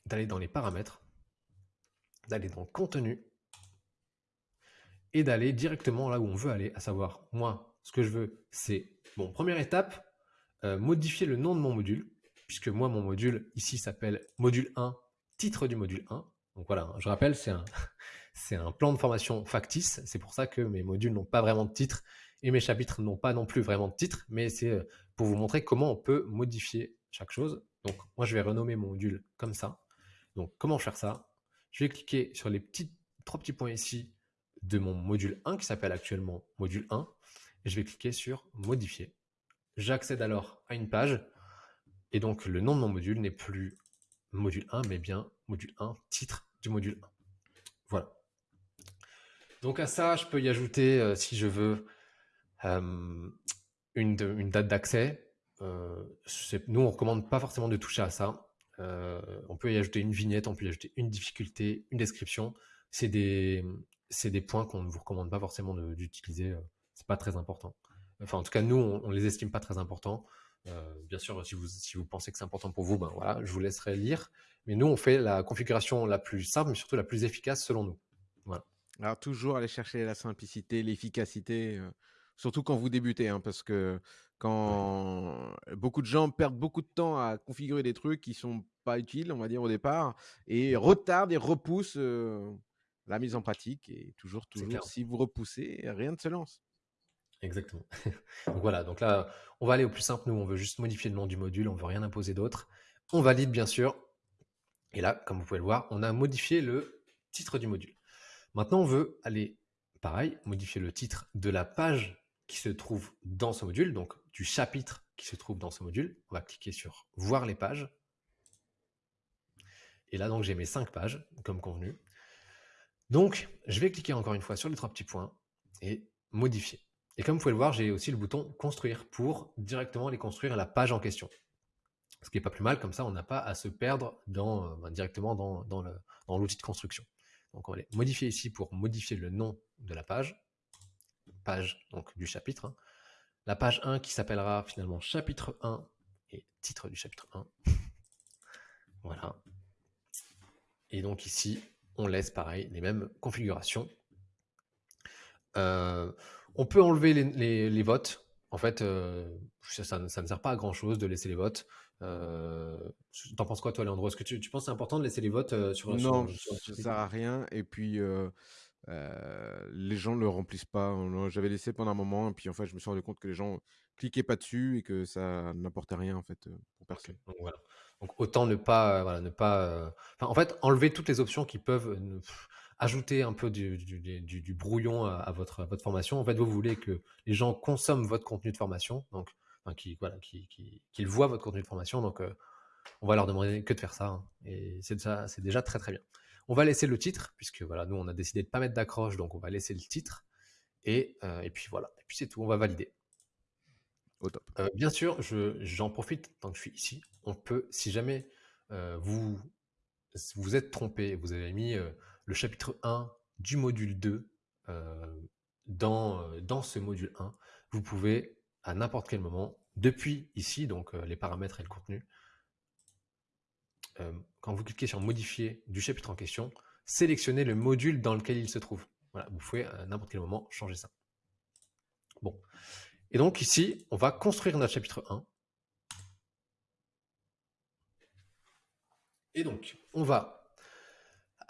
d'aller dans les paramètres, d'aller dans le contenu et d'aller directement là où on veut aller, à savoir, moi, ce que je veux, c'est, bon, première étape, euh, modifier le nom de mon module. puisque moi, mon module ici s'appelle module 1, titre du module 1. Donc voilà, je rappelle, c'est un, un plan de formation factice. C'est pour ça que mes modules n'ont pas vraiment de titre et mes chapitres n'ont pas non plus vraiment de titre, mais c'est euh, pour vous montrer comment on peut modifier chaque chose. Donc moi, je vais renommer mon module comme ça. Donc comment faire ça? Je vais cliquer sur les petits, trois petits points ici de mon module 1 qui s'appelle actuellement module 1 et je vais cliquer sur modifier. J'accède alors à une page et donc le nom de mon module n'est plus module 1 mais bien module 1, titre du module 1. Voilà. Donc à ça, je peux y ajouter, euh, si je veux, euh, une, date d'accès. Euh, nous, on recommande pas forcément de toucher à ça. On peut y ajouter une vignette, on peut y ajouter une difficulté, une description. C'est des, des points qu'on ne vous recommande pas forcément d'utiliser. c'est pas très important. Enfin, en tout cas, nous, on, ne les estime pas très importants. bien sûr, si vous, si vous pensez que c'est important pour vous, ben voilà, je vous laisserai lire. Mais nous, on fait la configuration la plus simple, mais surtout la plus efficace selon nous. Voilà. Alors, toujours aller chercher la simplicité, l'efficacité, surtout quand vous débutez, hein, parce que quand beaucoup de gens perdent beaucoup de temps à configurer des trucs qui sont pas utiles, on va dire au départ, et retardent et repoussent la mise en pratique. Et toujours, toujours, si vous repoussez, rien ne se lance. Exactement. donc voilà, donc là, on va aller au plus simple. Nous, on veut juste modifier le nom du module, on veut rien imposer d'autre. On valide, bien sûr. Et là, comme vous pouvez le voir, on a modifié le titre du module. Maintenant, on veut aller, pareil, modifier le titre de la page qui se trouve dans ce module, donc du chapitre qui se trouve dans ce module. On va cliquer sur voir les pages. Et là, donc, j'ai mes cinq pages, comme convenu. Donc, je vais cliquer encore une fois sur les trois petits points et modifier. Et comme vous pouvez le voir, j'ai aussi le bouton construire pour directement les construire la page en question. Ce qui n'est pas plus mal, comme ça on n'a pas à se perdre dans, euh, ben, directement dans, dans l'outil de construction. Donc on va aller modifier ici pour modifier le nom de la page, page donc du chapitre. Hein. La page 1 qui s'appellera finalement chapitre 1 et titre du chapitre 1. voilà. Et donc ici, on laisse pareil les mêmes configurations. Euh, on peut enlever les, votes. En fait, euh, ça, ne sert pas à grand chose de laisser les votes. Euh, T'en penses quoi, toi, Leandro Est-ce que tu, penses que c'est important de laisser les votes sur Non, ça ne sert à rien. Et puis, euh, les gens ne le remplissent pas. J'avais laissé pendant un moment, et puis en fait, je me suis rendu compte que les gens cliquaient pas dessus et que ça n'apportait rien en fait pour personne. Donc, voilà. Donc autant ne pas, voilà, ne pas. en fait, enlever toutes les options qui peuvent ajouter un peu du, du, brouillon à, votre, votre formation. En fait, vous voulez que les gens consomment votre contenu de formation, donc qui, voilà, qui, qui, voient votre contenu de formation. Donc, on va leur demander que de faire ça. Hein, et c'est déjà, c'est déjà très très bien. On va laisser le titre, puisque voilà, nous on a décidé de pas mettre d'accroche, donc on va laisser le titre. Et, et puis voilà, et puis c'est tout, on va valider. Au top. bien sûr, je, j'en profite tant que je suis ici. On peut, si jamais vous vous êtes trompé, vous avez mis le chapitre 1 du module 2 euh, dans, euh, dans ce module 1, vous pouvez à n'importe quel moment, depuis ici, donc euh, les paramètres et le contenu, quand vous cliquez sur modifier du chapitre en question, sélectionnez le module dans lequel il se trouve. Voilà, vous pouvez à n'importe quel moment changer ça. Bon. Et donc ici, on va construire notre chapitre 1. Et donc, on va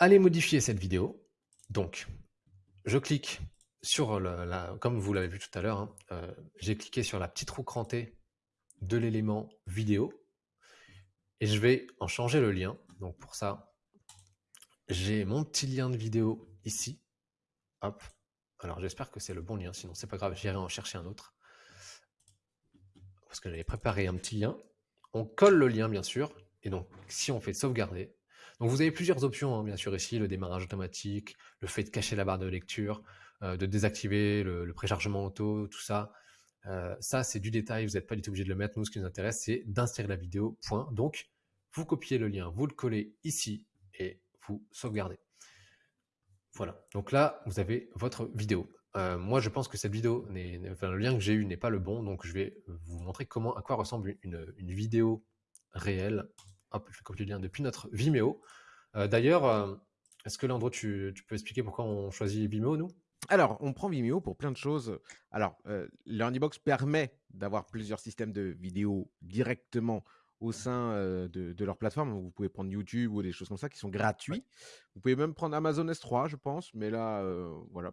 Allez modifier cette vidéo. Donc, je clique sur, la, comme vous l'avez vu tout à l'heure, hein, euh, j'ai cliqué sur la petite roue crantée de l'élément vidéo et je vais en changer le lien. Donc pour ça, j'ai mon petit lien de vidéo ici. Hop. Alors j'espère que c'est le bon lien, sinon c'est pas grave, j'irai en chercher un autre. Parce que j'avais préparé un petit lien. On colle le lien bien sûr. Et donc si on fait sauvegarder, donc vous avez plusieurs options, hein, bien sûr, ici, le démarrage automatique, le fait de cacher la barre de lecture, euh, de désactiver le, préchargement auto, tout ça. Euh, ça, c'est du détail, vous n'êtes pas du tout obligé de le mettre. Nous, ce qui nous intéresse, c'est d'insérer la vidéo. Donc, vous copiez le lien, vous le collez ici et vous sauvegardez. Voilà, donc là, vous avez votre vidéo. Euh, moi, je pense que cette vidéo, le lien que j'ai eu n'est pas le bon, donc je vais vous montrer comment, à quoi ressemble une, vidéo réelle Hop, je vais copier le lien depuis notre Vimeo. Euh, d'ailleurs, est-ce que Landro, tu, peux expliquer pourquoi on choisit Vimeo, nous? Alors, on prend Vimeo pour plein de choses. Alors, euh, permet d'avoir plusieurs systèmes de vidéos directement au sein de, leur plateforme. vous pouvez prendre YouTube ou des choses comme ça qui sont gratuits. Vous pouvez même prendre Amazon S3, je pense, mais là, voilà.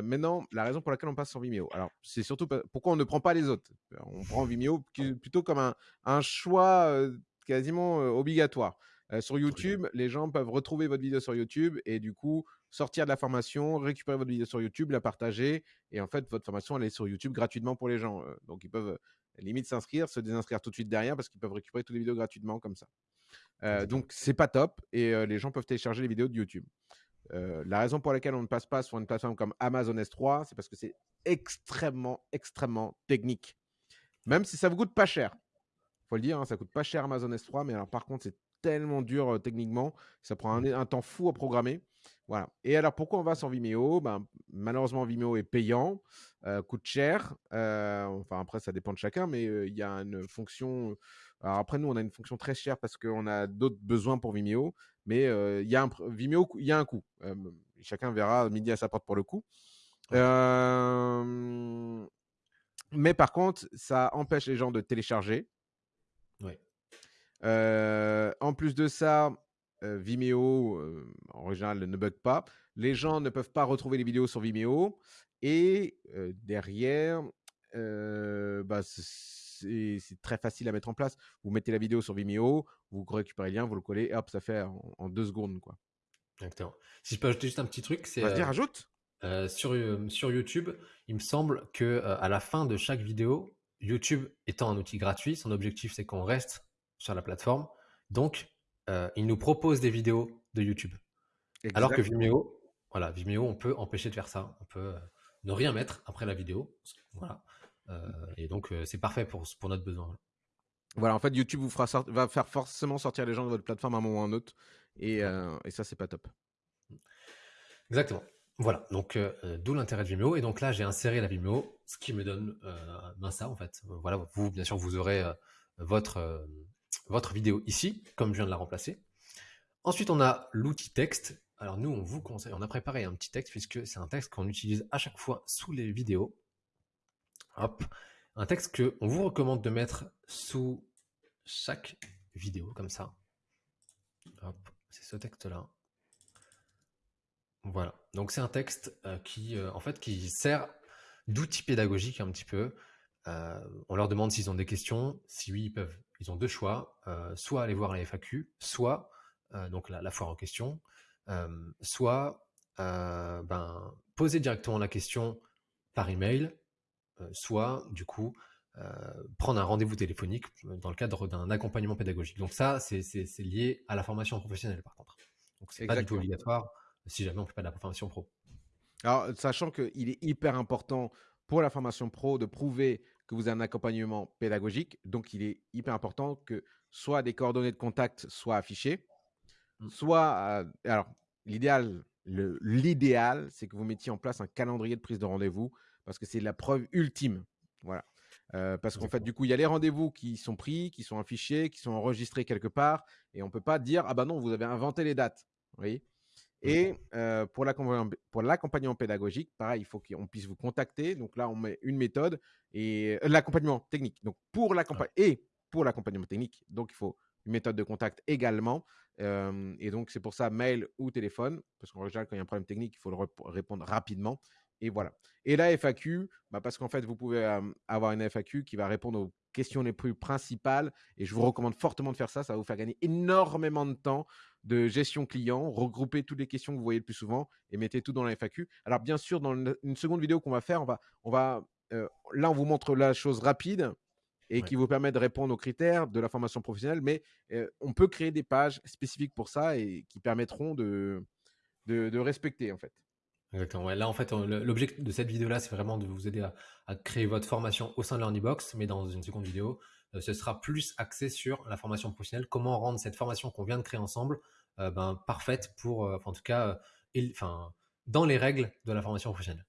maintenant, la raison pour laquelle on passe sur Vimeo. Alors, c'est surtout pourquoi on ne prend pas les autres? On prend Vimeo plutôt comme un, un choix quasiment obligatoire. sur YouTube, les gens peuvent retrouver votre vidéo sur YouTube et du coup sortir de la formation, récupérer votre vidéo sur YouTube, la partager et en fait votre formation elle est sur YouTube gratuitement pour les gens. donc ils peuvent limite s'inscrire, se désinscrire tout de suite derrière parce qu'ils peuvent récupérer toutes les vidéos gratuitement comme ça. Euh, donc c'est pas top et les gens peuvent télécharger les vidéos de YouTube. la raison pour laquelle on ne passe pas sur une plateforme comme Amazon S3, c'est parce que c'est extrêmement, extrêmement technique. Même si ça vous coûte pas cher. Faut le dire, hein, ça coûte pas cher Amazon S3, mais alors par contre, c'est tellement dur techniquement, ça prend un, temps fou à programmer. Voilà. Et alors, pourquoi on va sur Vimeo? Ben, Malheureusement, Vimeo est payant, coûte cher. enfin, après, ça dépend de chacun, mais il y a une fonction. Alors, après, nous, on a une fonction très chère parce qu'on a d'autres besoins pour Vimeo, mais il y a un Vimeo, il y a un coût. chacun verra midi à sa porte pour le coup. mais par contre, ça empêche les gens de télécharger. Oui. en plus de ça, Vimeo, en général, ne bug pas. Les gens ne peuvent pas retrouver les vidéos sur Vimeo. Et derrière, bah, c'est très facile à mettre en place. Vous mettez la vidéo sur Vimeo, vous récupérez le lien, vous le collez, et hop, ça fait en, deux secondes. Quoi. Exactement. Si je peux ajouter juste un petit truc, c'est. Vas-y, rajoute. sur, sur YouTube, il me semble que à la fin de chaque vidéo, YouTube étant un outil gratuit, son objectif c'est qu'on reste sur la plateforme. Donc, il nous propose des vidéos de YouTube. Alors que Vimeo, voilà, Vimeo, on peut empêcher de faire ça. On peut ne rien mettre après la vidéo. Voilà. et donc, c'est parfait pour, pour notre besoin. Voilà, en fait, YouTube vous fera va faire forcément sortir les gens de votre plateforme à un moment ou à un autre. Et, et ça, c'est pas top. Exactement. Voilà, donc d'où l'intérêt de Vimeo. Et donc là, j'ai inséré la Vimeo, ce qui me donne ben ça, en fait. Voilà, vous, bien sûr, vous aurez votre, votre vidéo ici, comme je viens de la remplacer. Ensuite, on a l'outil texte. Alors nous, on vous conseille, on a préparé un petit texte puisque c'est un texte qu'on utilise à chaque fois sous les vidéos. Hop, un texte que on vous recommande de mettre sous chaque vidéo comme ça. Hop, c'est ce texte-là. Voilà. Donc c'est un texte euh, qui, euh, en fait, qui sert d'outil pédagogique un petit peu. Euh, on leur demande s'ils ont des questions. Si oui, ils peuvent ils ont deux choix, euh, soit aller voir la FAQ, soit euh, donc la, foire en question, soit ben, poser directement la question par email, soit du coup prendre un rendez-vous téléphonique dans le cadre d'un accompagnement pédagogique. Donc ça, c'est lié à la formation professionnelle par contre. Donc c'est pas du tout obligatoire si jamais on ne fait pas de la formation pro. Alors, sachant qu'il est hyper important pour la formation pro de prouver que vous avez un accompagnement pédagogique. Donc, il est hyper important que soit des coordonnées de contact soient affichées, mmh. soit, euh, alors, l'idéal, l'idéal, c'est que vous mettiez en place un calendrier de prise de rendez-vous parce que c'est la preuve ultime. Voilà. Euh, parce qu'en fait, du coup, il y a les rendez-vous qui sont pris, qui sont affichés, qui sont enregistrés quelque part, et on ne peut pas dire ah bah non, vous avez inventé les dates. Vous voyez? Et pour l'accompagnement pédagogique, pareil, il faut qu'on puisse vous contacter. Donc là, on met une méthode et l'accompagnement technique. Donc pour l'accompagnement et pour l'accompagnement technique, donc il faut une méthode de contact également. et donc c'est pour ça mail ou téléphone, parce qu'en général, quand il y a un problème technique, il faut le répondre rapidement. Et voilà. Et la FAQ, bah parce qu'en fait, vous pouvez avoir une FAQ qui va répondre aux questions les plus principales. Et je vous recommande fortement de faire ça. Ça va vous faire gagner énormément de temps de gestion client, regroupez toutes les questions que vous voyez le plus souvent et mettez tout dans la FAQ. Alors bien sûr, dans une seconde vidéo qu'on va faire, on va, on va euh, là on vous montre la chose rapide et qui vous permet de répondre aux critères de la formation professionnelle, mais euh, on peut créer des pages spécifiques pour ça et qui permettront de, de, respecter en fait. Exactement. Là, en fait, l'objectif de cette vidéo-là, c'est vraiment de vous aider à, à, créer votre formation au sein de LearnyBox, mais dans une seconde vidéo, euh, ce sera plus axé sur la formation professionnelle, comment rendre cette formation qu'on vient de créer ensemble euh, ben, parfaite pour, euh, en tout cas, dans les règles de la formation professionnelle.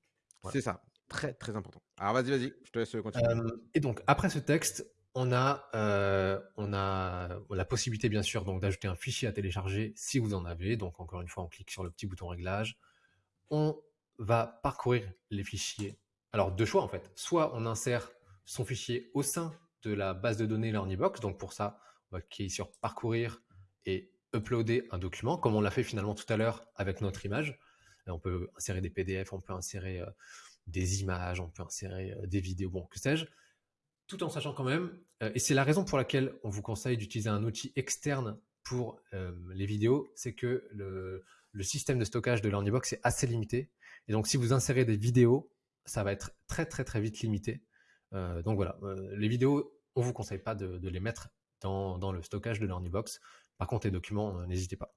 C'est ça, très très important. Alors vas-y, vas-y, je te laisse continuer. et donc, après ce texte, on a, on a la possibilité, bien sûr, donc d'ajouter un fichier à télécharger si vous en avez. Donc, encore une fois, on clique sur le petit bouton réglage. On va parcourir les fichiers. Alors, deux choix en fait. Soit on insère son fichier au sein de la base de données LearnyBox. Donc pour ça, on va cliquer sur parcourir et uploader un document, comme on l'a fait finalement tout à l'heure avec notre image. on peut insérer des PDF, on peut insérer euh, des images, on peut insérer euh, des vidéos, bon, que sais-je, tout en sachant quand même, euh, et c'est la raison pour laquelle on vous conseille d'utiliser un outil externe pour les vidéos, c'est que le, le, système de stockage de LearnyBox est assez limité. Et donc si vous insérez des vidéos, ça va être très très très vite limité. donc voilà, les vidéos, on vous conseille pas de, les mettre dans, dans, le stockage de LearnyBox. Par contre, les documents, euh, n'hésitez pas.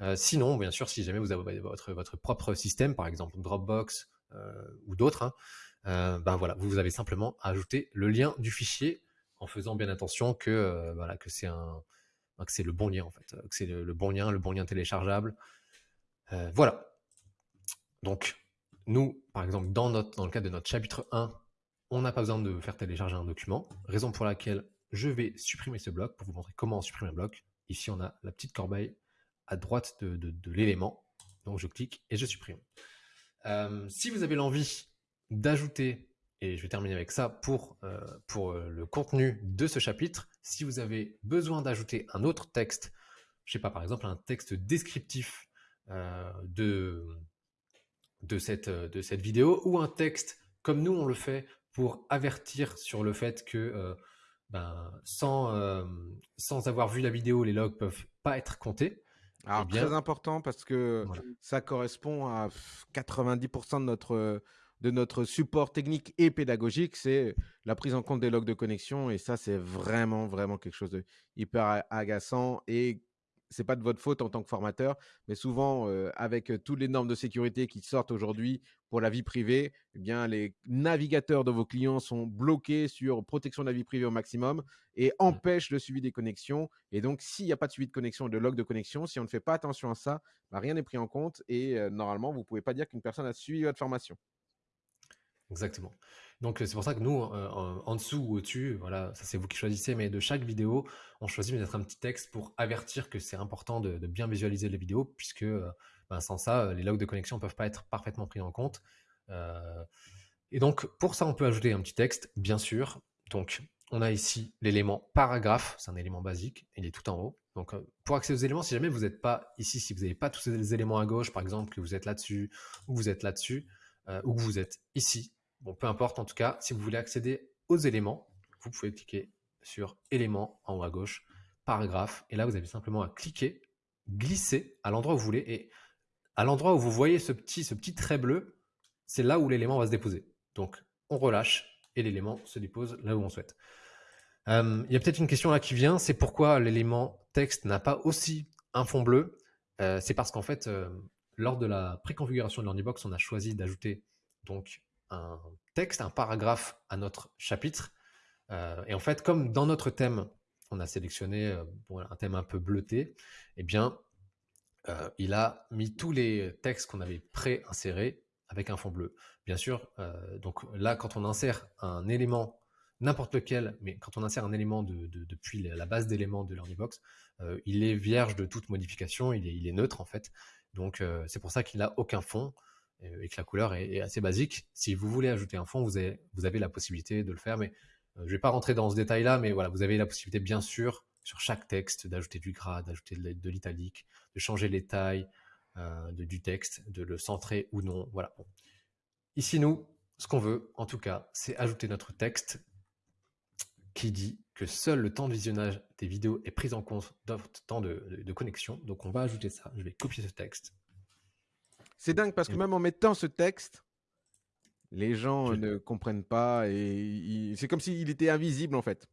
Euh, sinon, bien sûr, si jamais vous avez votre, votre propre système, par exemple Dropbox euh, ou d'autres, hein, ben voilà, vous avez simplement ajouté le lien du fichier en faisant bien attention que voilà que c'est un que c'est le bon lien en fait, que c'est le, bon lien, le bon lien téléchargeable. Voilà. Donc nous, par exemple, dans le cadre de notre chapitre 1, on n'a pas besoin de faire télécharger un document, raison pour laquelle je vais supprimer ce bloc pour vous montrer comment supprimer un bloc. Ici, on a la petite corbeille à droite de, l'élément. Donc, je clique et je supprime. Euh, si vous avez l'envie d'ajouter, et je vais terminer avec ça pour, euh, euh, le contenu de ce chapitre, si vous avez besoin d'ajouter un autre texte, je sais pas, par exemple, un texte descriptif de, de, cette, de cette vidéo, ou un texte comme nous on le fait pour avertir sur le fait que ben, sans, euh, sans avoir vu la vidéo, les logs peuvent pas être comptés. Alors, eh bien, très important parce que ça correspond à 90% de notre, de notre support technique et pédagogique, c'est la prise en compte des logs de connexion. Et ça, c'est vraiment, vraiment quelque chose de hyper agaçant et c'est pas de votre faute en tant que formateur, mais souvent euh, avec toutes les normes de sécurité qui sortent aujourd'hui pour la vie privée, eh bien les navigateurs de vos clients sont bloqués sur protection de la vie privée au maximum et mmh. empêchent le suivi des connexions. Et donc, s'il n'y a pas de suivi de connexion, de log de connexion, si on ne fait pas attention à ça, bah, rien n'est pris en compte et euh, normalement, vous ne pouvez pas dire qu'une personne a suivi votre formation. Exactement. Donc c'est pour ça que nous, en, dessous ou au-dessus, voilà, ça c'est vous qui choisissez, mais de chaque vidéo, on choisit de mettre un petit texte pour avertir que c'est important de, bien visualiser les vidéos, puisque ben, sans ça, les logs de connexion ne peuvent pas être parfaitement pris en compte. et donc pour ça, on peut ajouter un petit texte, bien sûr. Donc on a ici l'élément paragraphe, c'est un élément basique, il est tout en haut. Donc pour accéder aux éléments, si jamais vous n'êtes pas ici, si vous n'avez pas tous ces éléments à gauche, par exemple, que vous êtes là-dessus, ou vous êtes là-dessus, ou que vous êtes ici, Bon, peu importe en tout cas, si vous voulez accéder aux éléments, vous pouvez cliquer sur éléments en haut à gauche, paragraphe, et là vous avez simplement à cliquer, glisser à l'endroit où vous voulez, et à l'endroit où vous voyez ce petit, ce petit trait bleu, c'est là où l'élément va se déposer. Donc on relâche et l'élément se dépose là où on souhaite. Euh, il y a peut-être une question là qui vient, c'est pourquoi l'élément texte n'a pas aussi un fond bleu? Euh, c'est parce qu'en fait, euh, lors de la préconfiguration de l'Ornibox, on a choisi d'ajouter donc un texte, un paragraphe à notre chapitre. Euh, et en fait, comme dans notre thème, on a sélectionné euh, un thème un peu bleuté, eh bien, euh, il a mis tous les textes qu'on avait pré-insérés avec un fond bleu. Bien sûr, donc là, quand on insère un élément, n'importe lequel, mais quand on insère un élément de, depuis la base d'éléments de l'Ornibox, il est vierge de toute modification, il est, il est neutre en fait. Donc c'est pour ça qu'il n'a aucun fond. Euh, et que la couleur est, assez basique. Si vous voulez ajouter un fond, vous avez, la possibilité de le faire, mais euh, je ne vais pas rentrer dans ce détail-là, mais voilà, vous avez la possibilité, bien sûr, sur chaque texte, d'ajouter du gras, d'ajouter de, l'italique, de changer les tailles euh, du texte, de le centrer ou non. Voilà. Ici, nous, ce qu'on veut, en tout cas, c'est ajouter notre texte qui dit que seul le temps de visionnage des vidéos est pris en compte dans votre temps de, de connexion. Donc, on va ajouter ça. Je vais copier ce texte c'est dingue parce que même en mettant ce texte, les gens ne comprennent pas et c'est comme s'il était invisible en fait.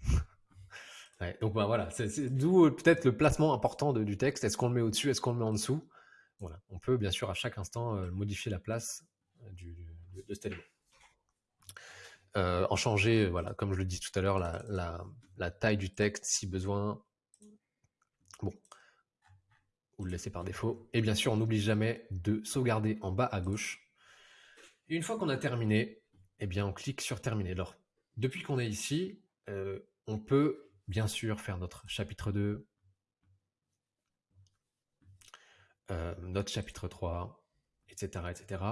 donc bah, voilà, c'est d'où euh, peut-être le placement important du texte. Est-ce qu'on le met au-dessus, est-ce qu'on le met en dessous? Voilà, on peut bien sûr à chaque instant euh, modifier la place euh, du, de, cet élément. en changer, voilà, comme je le dis tout à l'heure, la, taille du texte si besoin, ou le laisser par défaut. Et bien sûr, on n'oublie jamais de sauvegarder en bas à gauche. une fois qu'on a terminé, eh bien, on clique sur terminer. Alors, depuis qu'on est ici, euh, on peut bien sûr faire notre chapitre 2, euh, notre chapitre 3, etc., etc.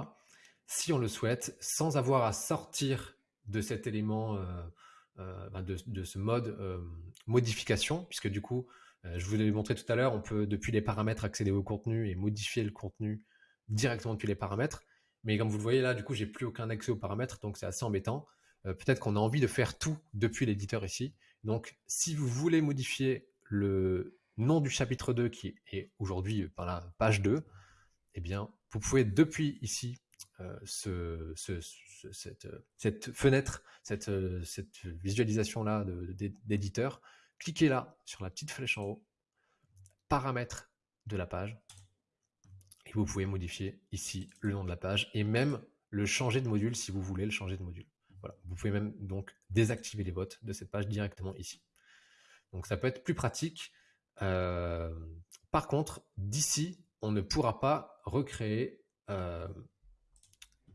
Si on le souhaite, sans avoir à sortir de cet élément ben, de, ce mode modification, puisque du coup, je vous l'ai montré tout à l'heure, on peut depuis les paramètres accéder au contenu et modifier le contenu directement depuis les paramètres. Mais comme vous le voyez là, du coup, j'ai plus aucun accès aux paramètres, donc c'est assez embêtant. Peut-être qu'on a envie de faire tout depuis l'éditeur ici. Donc, si vous voulez modifier le nom du chapitre 2 qui est aujourd'hui par la page 2, eh bien, vous pouvez depuis ici euh, ce, cette, fenêtre, cette, cette visualisation-là d'éditeur, cliquez là sur la petite flèche en haut, paramètres de la page, et vous pouvez modifier ici le nom de la page et même le changer de module si vous voulez le changer de module. Voilà. Vous pouvez même donc désactiver les votes de cette page directement ici. Donc ça peut être plus pratique. Euh, par contre, d'ici, on ne pourra pas recréer, euh,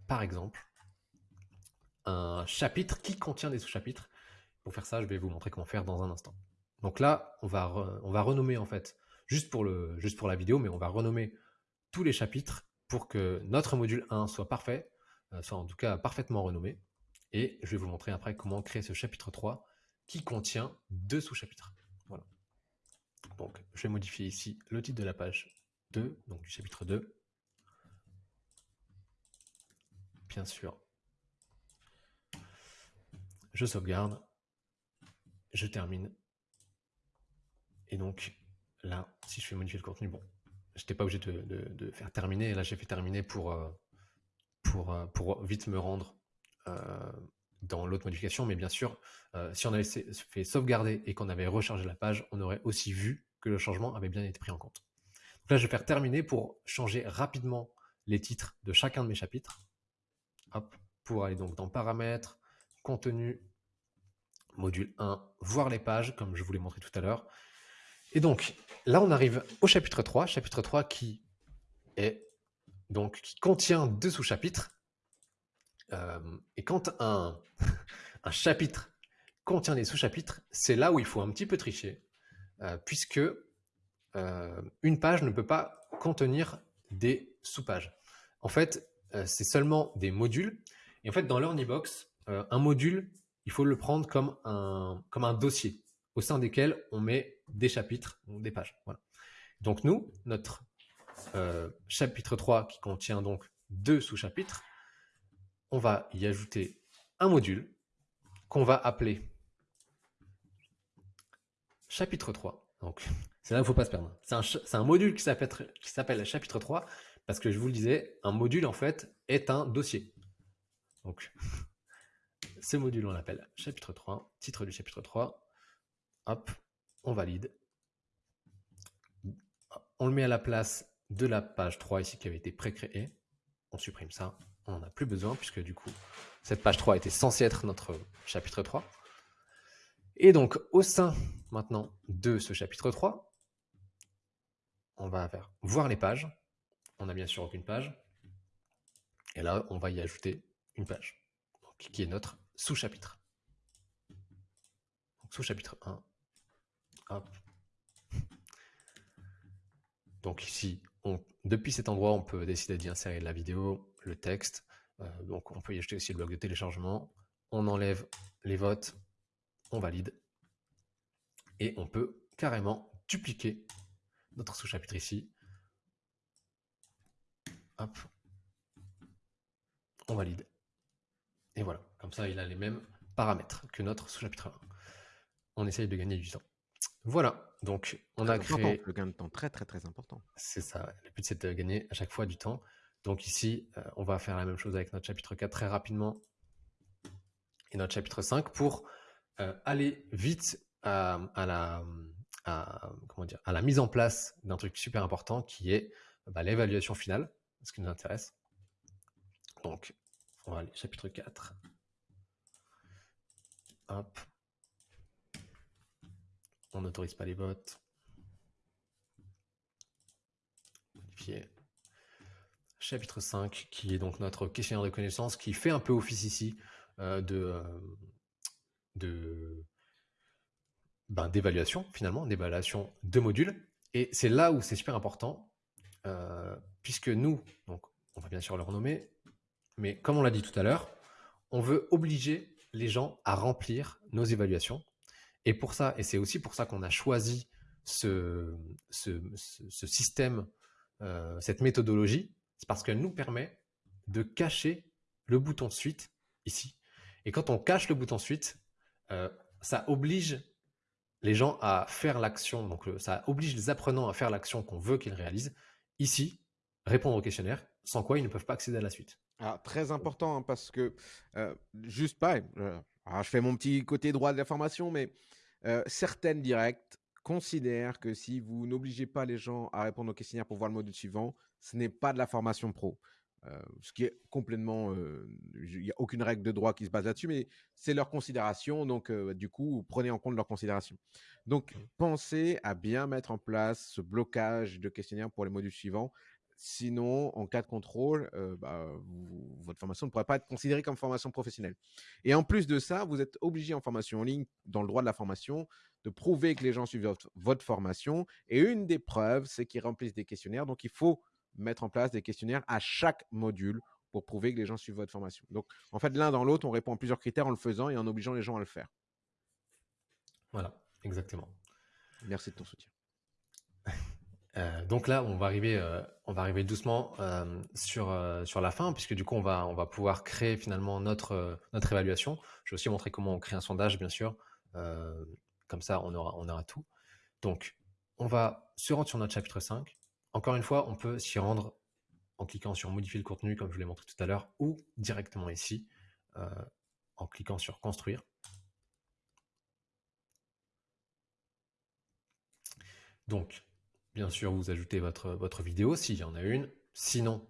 par exemple, un chapitre qui contient des sous-chapitres. Pour faire ça, je vais vous montrer comment faire dans un instant. Donc là, on va, renommer en fait, juste pour, le, la vidéo, mais on va renommer tous les chapitres pour que notre module 1 soit parfait, euh, soit en tout cas parfaitement renommé. Et je vais vous montrer après comment créer ce chapitre 3 qui contient deux sous-chapitres. Voilà. Donc, je vais modifier ici le titre de la page 2, donc du chapitre 2. Bien sûr. Je sauvegarde. Je termine. Et donc, là, si je fais modifier le contenu, bon, je n'étais pas obligé de, faire terminer. Là, j'ai fait terminer pour, euh, pour, euh, pour vite me rendre euh, dans l'autre modification, mais bien sûr, si on avait fait sauvegarder et qu'on avait rechargé la page, on aurait aussi vu que le changement avait bien été pris en compte. Donc là, je vais faire terminer pour changer rapidement les titres de chacun de mes chapitres. Hop, pour aller donc dans paramètres, contenu, module 1, voir les pages, comme je vous l'ai montré tout à l'heure. Et donc, là, on arrive au chapitre 3, chapitre 3 qui est donc qui contient deux sous-chapitres. Euh, et quand un, un, chapitre contient des sous-chapitres, c'est là où il faut un petit peu tricher, euh, puisque euh, une page ne peut pas contenir des sous-pages. En fait, c'est seulement des modules. Et en fait, dans l'Ornibox, un module, il faut le prendre comme un, comme un dossier au sein desquels on met des chapitres, des pages. Voilà. Donc nous, notre chapitre 3 qui contient donc deux sous-chapitres, on va y ajouter un module qu'on va appeler chapitre 3. Donc, c'est là où il ne faut pas se perdre. C'est un, module qui s'appelle chapitre 3 parce que je vous le disais, un module en fait est un dossier. Donc, ce module on l'appelle chapitre 3, titre du chapitre 3. Hop, on valide. On le met à la place de la page 3 ici qui avait été pré-créée. On supprime ça on n'en a plus besoin puisque du coup, cette page 3 était censée être notre chapitre 3. Et donc, au sein maintenant de ce chapitre 3, on va faire voir les pages. On n'a bien sûr aucune page. Et là, on va y ajouter une page, qui est notre sous-chapitre. Sous-chapitre 1. Donc ici, depuis cet endroit, on peut décider d'y insérer la vidéo, le texte. Euh, donc on peut y ajouter aussi le bloc de téléchargement. On enlève les votes, on valide. Et on peut carrément dupliquer notre sous-chapitre ici. Hop. On valide. Et voilà, comme ça il a les mêmes paramètres que notre sous-chapitre 1. On essaye de gagner du temps. Voilà, donc on a créé... Le gain de temps très très très important. C'est ça, le but c'est de gagner à chaque fois du temps. Donc ici, euh, on va faire la même chose avec notre chapitre 4 très rapidement et notre chapitre 5 pour euh, aller vite à, la, comment dire, à la mise en place d'un truc super important qui est bah, l'évaluation finale, ce qui nous intéresse. Donc, on va aller chapitre 4. Hop. On n'autorise pas les votes. Modifier chapitre 5, qui est donc notre questionnaire de connaissances, qui fait un peu office ici euh, de, euh, ben, d'évaluation, finalement, d'évaluation de modules. Et c'est là où c'est super important, euh, puisque nous, donc, on va bien sûr le renommer, mais comme on l'a dit tout à l'heure, on veut obliger les gens à remplir nos évaluations. Et pour ça, et c'est aussi pour ça qu'on a choisi ce, système, euh, cette méthodologie, c'est parce qu'elle nous permet de cacher le bouton suite ici. Et quand on cache le bouton suite, euh, ça oblige les gens à faire l'action, donc ça oblige les apprenants à faire l'action qu'on veut qu'ils réalisent. Ici, répondre au questionnaire, sans quoi ils ne peuvent pas accéder à la suite. Ah, très important hein, parce que euh, juste pas, euh, je fais mon petit côté droit de la formation, mais euh, certaines directes considèrent que si vous n'obligez pas les gens à répondre au questionnaire pour voir le module suivant, ce n'est pas de la formation pro. ce qui est complètement, il n'y a aucune règle de droit qui se base là-dessus, mais c'est leur considération, donc du coup, prenez en compte leur considération. Donc, mmh. pensez à bien mettre en place ce blocage de questionnaire pour les modules suivants Sinon, en cas de contrôle, euh, bah, votre formation ne pourrait pas être considérée comme formation professionnelle. Et en plus de ça, vous êtes obligé en formation en ligne, dans le droit de la formation, de prouver que les gens suivent votre, formation. Et une des preuves, c'est qu'ils remplissent des questionnaires. Donc, il faut mettre en place des questionnaires à chaque module pour prouver que les gens suivent votre formation. Donc, en fait, l'un dans l'autre, on répond à plusieurs critères en le faisant et en obligeant les gens à le faire. Voilà, exactement. Merci de ton soutien. Euh, donc là, on va arriver, euh, on va arriver doucement euh, sur, sur la fin, puisque du coup, on va, on va pouvoir créer finalement notre, notre évaluation. Je vais aussi montrer comment on crée un sondage, bien sûr. comme ça, on aura, on aura tout. Donc, on va se rendre sur notre chapitre 5. Encore une fois, on peut s'y rendre en cliquant sur modifier le contenu, comme je l'ai montré tout à l'heure, ou directement ici, en cliquant sur construire. Donc, Bien sûr, vous ajoutez votre, votre vidéo s'il y en a une. Sinon,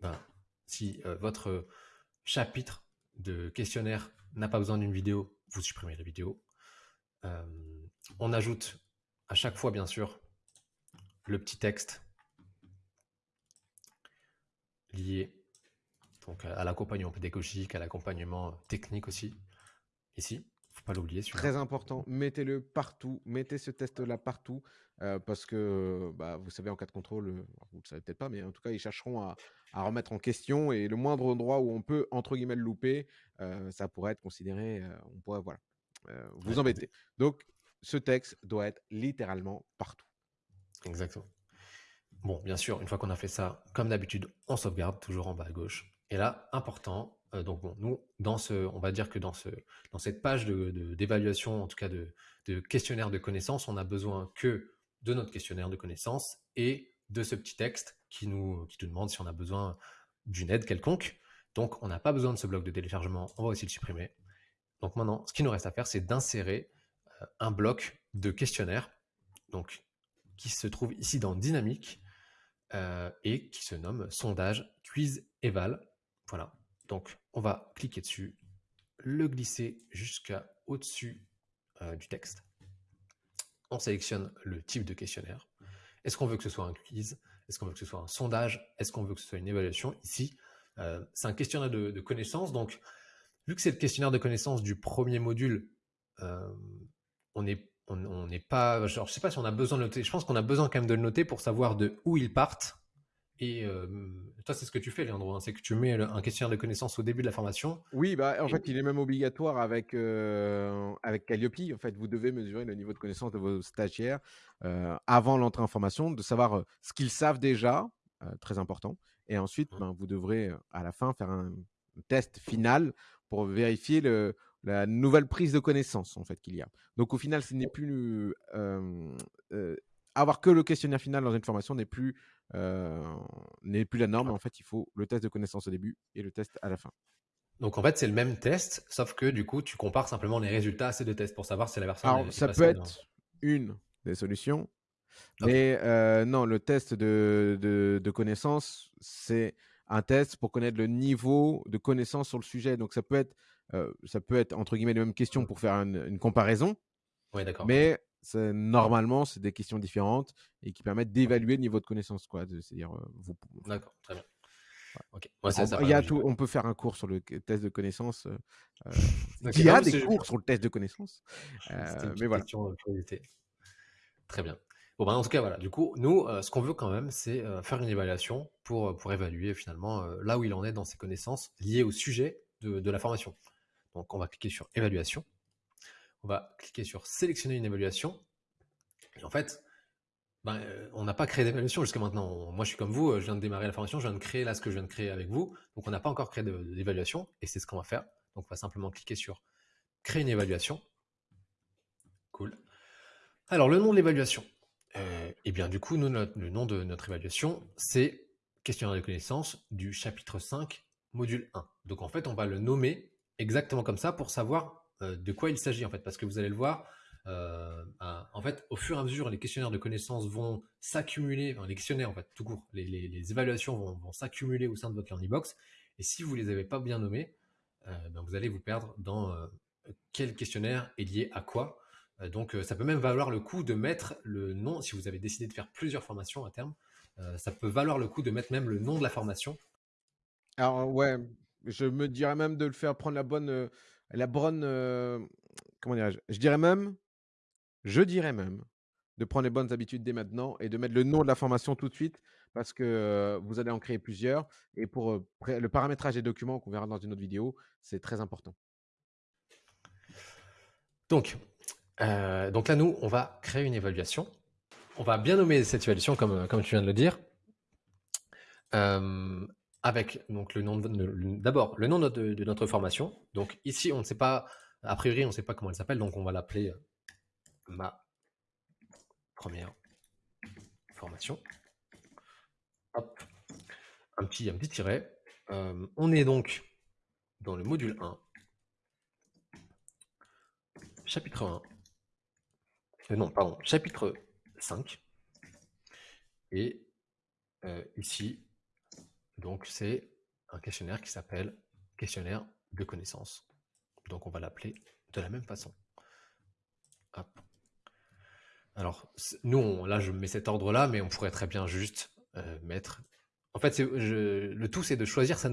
ben, si euh, votre chapitre de questionnaire n'a pas besoin d'une vidéo, vous supprimez la vidéo. Euh, on ajoute à chaque fois, bien sûr, le petit texte lié donc, à l'accompagnement pédagogique, à l'accompagnement technique aussi, ici faut pas l'oublier. Très important, mettez-le partout, mettez ce test-là partout, euh, parce que bah, vous savez, en cas de contrôle, euh, vous ne le savez peut-être pas, mais en tout cas, ils chercheront à, remettre en question, et le moindre endroit où on peut, entre guillemets, le louper, euh, ça pourrait être considéré, on pourrait, voilà, vous embêter. Donc, ce texte doit être littéralement partout. Exactement. Bon, bien sûr, une fois qu'on a fait ça, comme d'habitude, on sauvegarde, toujours en bas à gauche. Et là, important, donc bon, nous, dans ce, on va dire que dans, ce, dans cette page d'évaluation, de, en tout cas de, questionnaire de connaissances, on a besoin que de notre questionnaire de connaissances et de ce petit texte qui nous, qui nous demande si on a besoin d'une aide quelconque. Donc, on n'a pas besoin de ce bloc de téléchargement, on va aussi le supprimer. Donc maintenant, ce qui nous reste à faire, c'est d'insérer euh, un bloc de questionnaire, qui se trouve ici dans Dynamique euh, et qui se nomme sondage quiz eval. Voilà. Donc, on va cliquer dessus, le glisser jusqu'à au-dessus euh, du texte. On sélectionne le type de questionnaire. Est-ce qu'on veut que ce soit un quiz? Est-ce qu'on veut que ce soit un sondage? Est-ce qu'on veut que ce soit une évaluation? Ici, euh, c'est un questionnaire de, connaissances. Donc, vu que c'est le questionnaire de connaissances du premier module, euh, on n'est on, pas. je ne sais pas si on a besoin de noter. Je pense qu'on a besoin quand même de le noter pour savoir de où ils partent et toi, c'est ce que tu fais, Leandro, hein, c'est que tu mets un questionnaire de connaissances au début de la formation. Oui, bah, en fait, il est même obligatoire avec, avec Calliope. En fait, vous devez mesurer le niveau de connaissance de vos stagiaires avant l'entrée en formation, de savoir ce qu'ils savent déjà, très important. Et ensuite, mmh. ben, vous devrez à la fin faire un test final pour vérifier le, la nouvelle prise de connaissance en fait qu'il y a. Donc au final, ce n'est plus avoir que le questionnaire final dans une formation n'est plus euh, n'est plus la norme. En fait, il faut le test de connaissance au début et le test à la fin. Donc en fait, c'est le même test, sauf que du coup, tu compares simplement les résultats à ces deux tests pour savoir si la personne. Alors, ça peut être une des solutions, mais euh, non, le test de, de, connaissance, c'est un test pour connaître le niveau de connaissance sur le sujet. Donc ça peut être, euh, ça peut être entre guillemets les mêmes questions pour faire une, une comparaison. Oui, d'accord. Mais normalement, c'est des questions différentes et qui permettent d'évaluer le niveau de connaissance. C'est-à-dire, euh, vous... D'accord, très bien. il y a tout, on peut faire un cours sur le test de connaissance. Euh, euh il y a des cours sur le test de connaissance. Euh, mais voilà. Très bien. Bon, ben, en tout cas, voilà. Du coup, nous, ce qu'on veut quand même, c'est faire une évaluation pour, pour évaluer finalement là où il en est dans ses connaissances liées au sujet de, de la formation. Donc, on va cliquer sur évaluation. On va cliquer sur sélectionner une évaluation. Et en fait, ben, euh, on n'a pas créé d'évaluation jusqu'à maintenant. moi, je suis comme vous, euh, je viens de démarrer la formation, je viens de créer là ce que je viens de créer avec vous. Donc, on n'a pas encore créé d'évaluation et c'est ce qu'on va faire. Donc, on va simplement cliquer sur créer une évaluation. Cool. Alors, le nom de l'évaluation. Euh, eh bien, du coup, nous, le nom de notre évaluation, c'est questionnaire de connaissances du chapitre 5, module 1. Donc, en fait, on va le nommer exactement comme ça pour savoir de quoi il s'agit, en fait. Parce que vous allez le voir, euh, en fait, au fur et à mesure, les questionnaires de connaissances vont s'accumuler, enfin, les questionnaires, en fait, tout court, les, évaluations vont, s'accumuler au sein de votre learning box. Et si vous les avez pas bien nommés, ben, vous allez vous perdre dans quel questionnaire est lié à quoi. Euh, donc, euh, ça peut même valoir le coup de mettre le nom, si vous avez décidé de faire plusieurs formations à terme, euh, ça peut valoir le coup de mettre même le nom de la formation. Alors, ouais, je me dirais même de le faire prendre la bonne, la bonne, comment dirais-je Je dirais même, je dirais même, de prendre les bonnes habitudes dès maintenant et de mettre le nom de la formation tout de suite parce que vous allez en créer plusieurs. Et pour le paramétrage des documents qu'on verra dans une autre vidéo, c'est très important. Donc, euh, donc là, nous, on va créer une évaluation. On va bien nommer cette évaluation, comme, comme tu viens de le dire. Euh, avec donc le nom d'abord le nom de, notre formation. Donc ici, on ne sait pas, a priori, on ne sait pas comment elle s'appelle, donc on va l'appeler euh, ma première formation. Un petit, un petit tiret. on est donc dans le module 1, chapitre 1, euh, non, pardon, chapitre 5. Et euh, ici, donc c'est un questionnaire qui s'appelle questionnaire de connaissances. Donc on va l'appeler de la même façon. Alors, nous, là, je mets cet ordre-là, mais on pourrait très bien juste euh, mettre... En fait, le tout, c'est de choisir sa,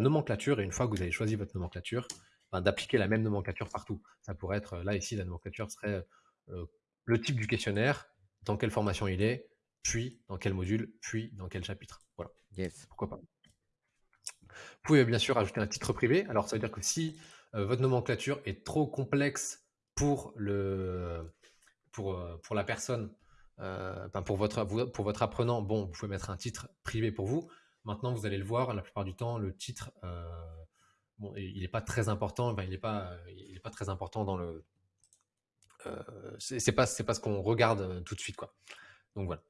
nomenclature, et une fois que vous avez choisi votre nomenclature, ben, d'appliquer la même nomenclature partout. Ça pourrait être, là, ici, la nomenclature serait le type du questionnaire, dans quelle formation il est, puis dans quel module, puis dans quel chapitre. Voilà. Yes. Pourquoi pas. Vous pouvez bien sûr ajouter un titre privé. Alors, ça veut dire que si euh, votre nomenclature est trop complexe pour, le, pour, euh, pour la personne, euh, pour, votre, pour votre apprenant, bon, vous pouvez mettre un titre privé pour vous. Maintenant, vous allez le voir, la plupart du temps, le titre, bon, il n'est pas très important. il n'est pas, il est pas très important dans le, c'est pas c'est pas ce qu'on regarde tout de suite quoi. Donc voilà.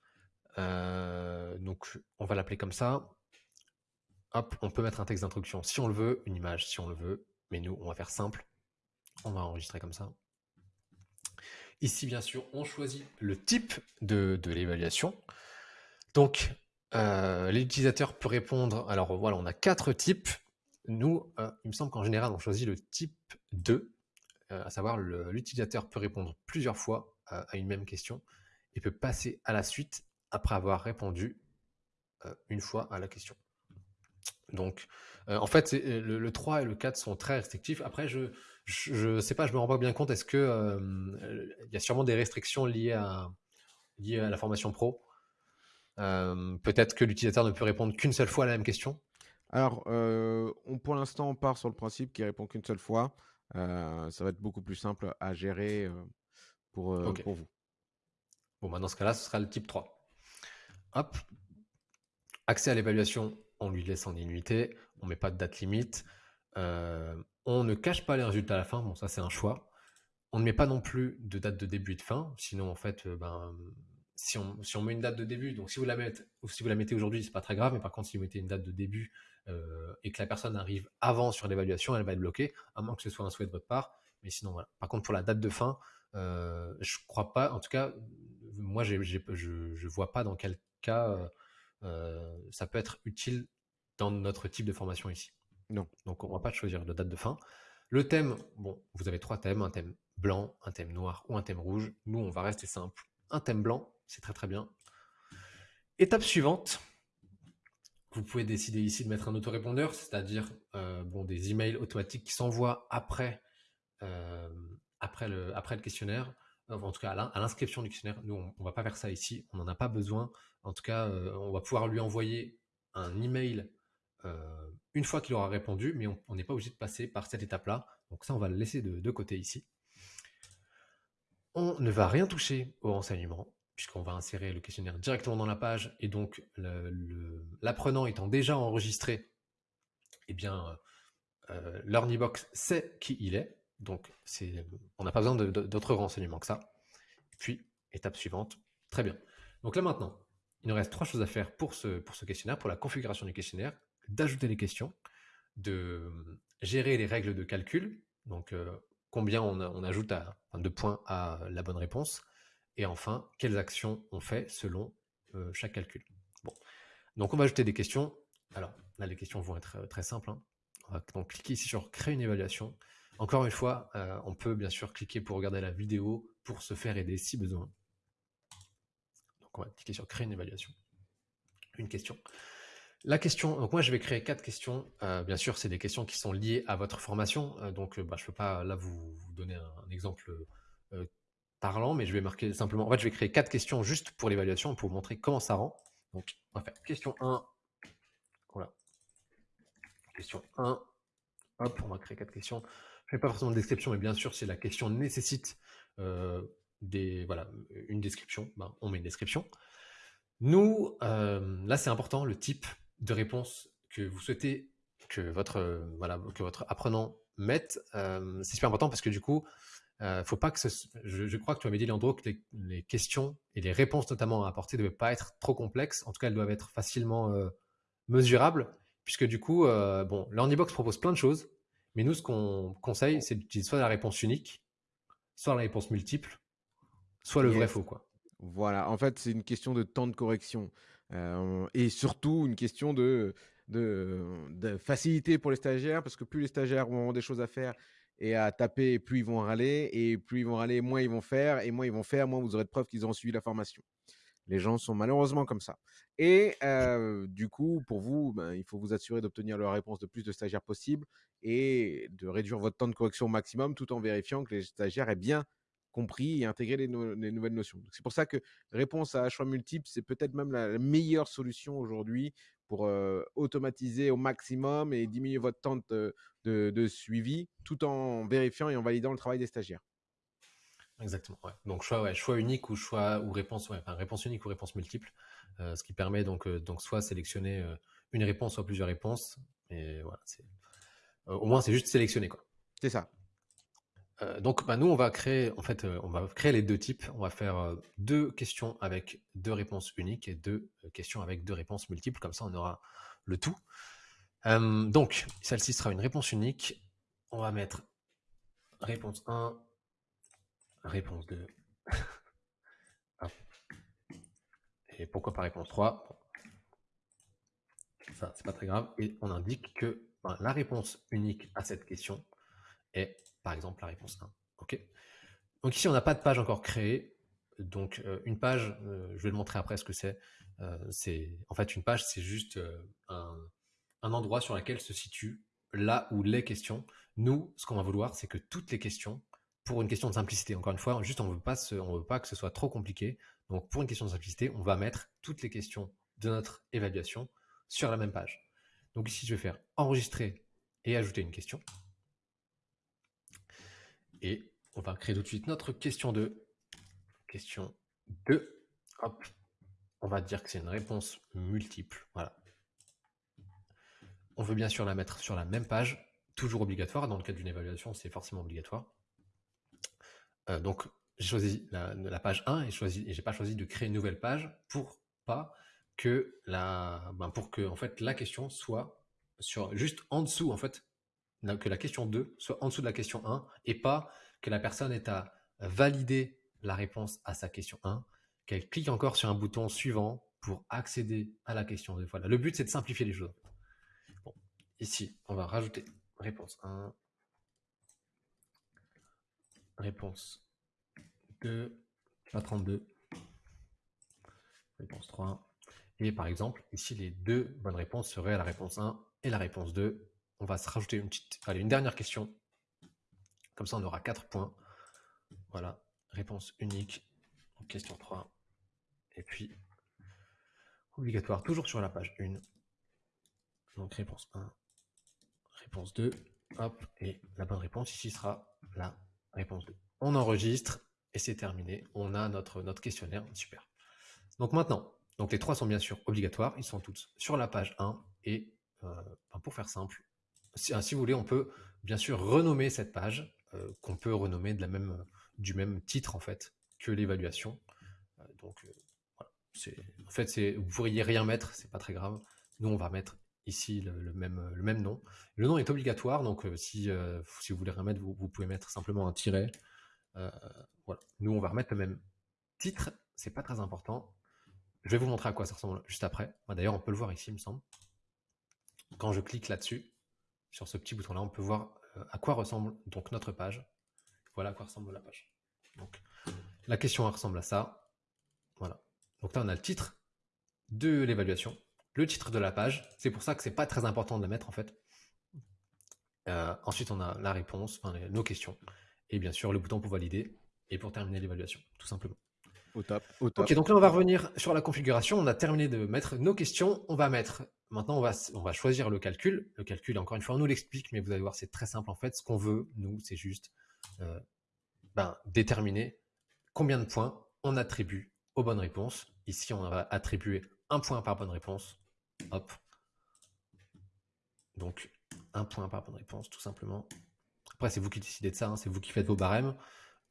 Euh, donc on va l'appeler comme ça. Hop, on peut mettre un texte d'introduction si on le veut, une image si on le veut, mais nous on va faire simple. On va enregistrer comme ça. Ici, bien sûr, on choisit le type de, l'évaluation. Donc, l'utilisateur peut répondre. Alors voilà, on a quatre types. Nous, il me semble qu'en général, on choisit le type 2. Euh, à savoir l'utilisateur peut répondre plusieurs fois à, une même question et peut passer à la suite après avoir répondu euh, une fois à la question. Donc, euh, en fait, le, 3 et le 4 sont très restrictifs. Après, je ne sais pas, je me rends pas bien compte. Est-ce que il y a sûrement des restrictions liées à, liées à la formation pro? Peut-être que l'utilisateur ne peut répondre qu'une seule fois à la même question? Alors, on, pour l'instant, on part sur le principe qu'il répond qu'une seule fois. Ça va être beaucoup plus simple à gérer pour, pour vous. Bon, bah dans ce cas-là, ce sera le type 3. Hop. Accès à l'évaluation, on lui laisse en illimité. On ne met pas de date limite. on ne cache pas les résultats à la fin. Bon, ça, c'est un choix. On ne met pas non plus de date de début et de fin. Sinon, en fait, ben, si, on, si on met une date de début, donc si vous la mettez, ou si vous la mettez aujourd'hui, c'est pas très grave. Mais par contre, si vous mettez une date de début euh, et que la personne arrive avant sur l'évaluation, elle va être bloquée, à moins que ce soit un souhait de votre part. Mais sinon, voilà. Par contre, pour la date de fin, euh, je crois pas, en tout cas, moi, je ne vois pas dans quel cas euh, ça peut être utile dans notre type de formation ici. Non. Donc, on ne va pas choisir de date de fin. Le thème, bon, vous avez trois thèmes, un thème blanc, un thème noir ou un thème rouge. Nous, on va rester simple. Un thème blanc, c'est très très bien. Étape suivante, vous pouvez décider ici de mettre un autorépondeur, c'est-à-dire euh, bon, des emails automatiques qui s'envoient après, euh, après, le, après le questionnaire, en tout cas à l'inscription du questionnaire. Nous, on ne va pas faire ça ici, on n'en a pas besoin. En tout cas, euh, on va pouvoir lui envoyer un email une fois qu'il aura répondu, mais on n'est pas obligé de passer par cette étape-là. Donc ça, on va le laisser de, côté ici. On ne va rien toucher au renseignement, puisqu'on va insérer le questionnaire directement dans la page, et donc l'apprenant étant déjà enregistré, eh bien, euh, l'Ornibox sait qui il est, donc on n'a pas besoin d'autres renseignements que ça. Puis, étape suivante, très bien. Donc là maintenant, il nous reste trois choses à faire pour ce, pour ce questionnaire, pour la configuration du questionnaire, d'ajouter les questions, de gérer les règles de calcul, donc euh, combien on, ajoute de points à la bonne réponse, et enfin, quelles actions on fait selon euh, chaque calcul. Bon. Donc on va ajouter des questions. Alors là, les questions vont être euh, très simples. Hein. On va donc cliquer ici sur créer une évaluation. Encore une fois, on peut bien sûr cliquer pour regarder la vidéo, pour se faire aider si besoin. On va cliquer sur créer une évaluation. Une question. La question, donc moi je vais créer quatre questions. Euh, bien sûr, c'est des questions qui sont liées à votre formation. Euh, donc bah, je ne peux pas là vous, donner un, exemple euh, parlant, mais je vais marquer simplement. En fait, je vais créer quatre questions juste pour l'évaluation pour vous montrer comment ça rend. Donc on va faire question 1. Voilà. Question 1. Hop, on va créer quatre questions. Je ne fais pas forcément de description, mais bien sûr, si la question nécessite voilà, une description, ben, on met une description. Nous, là c'est important, le type de réponse que vous souhaitez que votre, euh, voilà, que votre apprenant mette, euh, c'est super important parce que du coup, euh, faut pas que je, crois que tu avais dit, Leandro, que les, questions et les réponses notamment à apporter ne doivent pas être trop complexes. En tout cas, elles doivent être facilement mesurables, puisque du coup, bon, propose plein de choses, mais nous, ce qu'on conseille, c'est d'utiliser soit la réponse unique, soit la réponse multiple, soit le vrai faux, quoi. Voilà, en fait, c'est une question de temps de correction. Euh, et surtout une question de, de, facilité pour les stagiaires, parce que plus les stagiaires avoir des choses à faire et à taper, plus ils vont râler, et plus ils vont râler, moins ils vont faire, et moins ils vont faire, moins vous aurez de preuves qu'ils ont suivi la formation. Les gens sont malheureusement comme ça. Et euh, du coup, pour vous, ben, il faut vous assurer d'obtenir la réponse de plus de stagiaires possible et de réduire votre temps de correction au maximum tout en vérifiant que les stagiaires aient bien compris et intégrer les, nouvelles notions. C'est pour ça que réponse à choix multiple, c'est peut-être même la, meilleure solution aujourd'hui pour euh, automatiser au maximum et diminuer votre temps de, suivi tout en vérifiant et en validant le travail des stagiaires. Exactement. Donc choix, choix unique ou choix ou réponse, réponse unique ou réponse multiple, euh, ce qui permet donc euh, donc soit sélectionner une réponse soit plusieurs réponses. Et voilà, au moins c'est juste sélectionner quoi. C'est ça. Euh, donc, bah, nous, on va créer, en fait, euh, on va créer les deux types. On va faire euh, deux questions avec deux réponses uniques et deux questions avec deux réponses multiples. Comme ça, on aura le tout. donc, celle-ci sera une réponse unique. On va mettre réponse 1, réponse 2. et pourquoi pas réponse 3 Ça, c'est pas très grave. Et on indique que ben, la réponse unique à cette question est par exemple la réponse 1. OK Donc ici, on n'a pas de page encore créée. Donc euh, une page, euh, je vais le montrer après ce que c'est. Euh, c'est en fait une page, c'est juste un, endroit sur lequel se situe là où les questions. Nous, ce qu'on va vouloir, c'est que toutes les questions, pour une question de simplicité, encore une fois, juste on veut pas, on veut pas que ce soit trop compliqué. Donc pour une question de simplicité, on va mettre toutes les questions de notre évaluation sur la même page. Donc ici, je vais faire enregistrer et ajouter une question. Et on va créer tout de suite notre question 2. Question 2. Hop. On va dire que c'est une réponse multiple. Voilà. On veut bien sûr la mettre sur la même page, toujours obligatoire. Dans le cadre d'une évaluation, c'est forcément obligatoire. Euh, donc, j'ai choisi la, page 1 et, je n'ai pas choisi de créer une nouvelle page pour pas que la, ben, pour que en fait la question soit sur juste en dessous en fait que la question 2 soit en dessous de la question 1 et pas que la personne ait à valider la réponse à sa question 1, qu'elle clique encore sur un bouton suivant pour accéder à la question 2. Voilà. Le but, c'est de simplifier les choses. Bon. Ici, on va rajouter réponse 1, réponse 2, pas 32, réponse 3. Et par exemple, ici, les deux bonnes réponses seraient la réponse 1 et la réponse 2 on va se rajouter une petite, allez, une dernière question. Comme ça, on aura 4 points. Voilà, réponse unique. Question 3. Et puis, obligatoire, toujours sur la page 1. Donc, réponse 1, réponse 2. Hop, et la bonne réponse ici sera la réponse 2. On enregistre et c'est terminé. On a notre, notre questionnaire. Super. Donc maintenant, les trois sont bien sûr obligatoires. Ils sont tous sur la page 1. Et euh, pour faire simple, si, si, vous voulez, on peut bien sûr renommer cette page, euh, qu'on peut renommer de la même, du même titre en fait que l'évaluation. Euh, donc voilà. En fait, vous pourriez rien mettre, c'est pas très grave. Nous, on va mettre ici le, même, le même nom. Le nom est obligatoire, donc si, si vous voulez rien mettre, vous, vous pouvez mettre simplement un tiret. Nous, on va remettre le même titre, c'est pas très important. Je vais vous montrer à quoi ça ressemble juste après. D'ailleurs, on peut le voir ici, il me semble. Quand je clique là-dessus, sur ce petit bouton-là, on peut voir euh, à quoi ressemble donc notre page. Voilà à quoi ressemble la page. Donc, la question ressemble à ça. Voilà. Donc là, on a le titre de l'évaluation, le titre de la page. C'est pour ça que c'est pas très important de le mettre en fait. Euh, ensuite, on a la réponse, enfin, nos questions, et bien sûr le bouton pour valider et pour terminer l'évaluation, tout simplement. Au top, Ok, donc là, on va revenir sur la configuration. On a terminé de mettre nos questions. On va mettre, maintenant, on va, on va choisir le calcul. Le calcul, encore une fois, on nous l'explique, mais vous allez voir, c'est très simple en fait. Ce qu'on veut, nous, c'est juste euh, ben, déterminer combien de points on attribue aux bonnes réponses. Ici, on va attribuer un point par bonne réponse. Hop. Donc, un point par bonne réponse, tout simplement. Après, c'est vous qui décidez de ça, hein. c'est vous qui faites vos barèmes.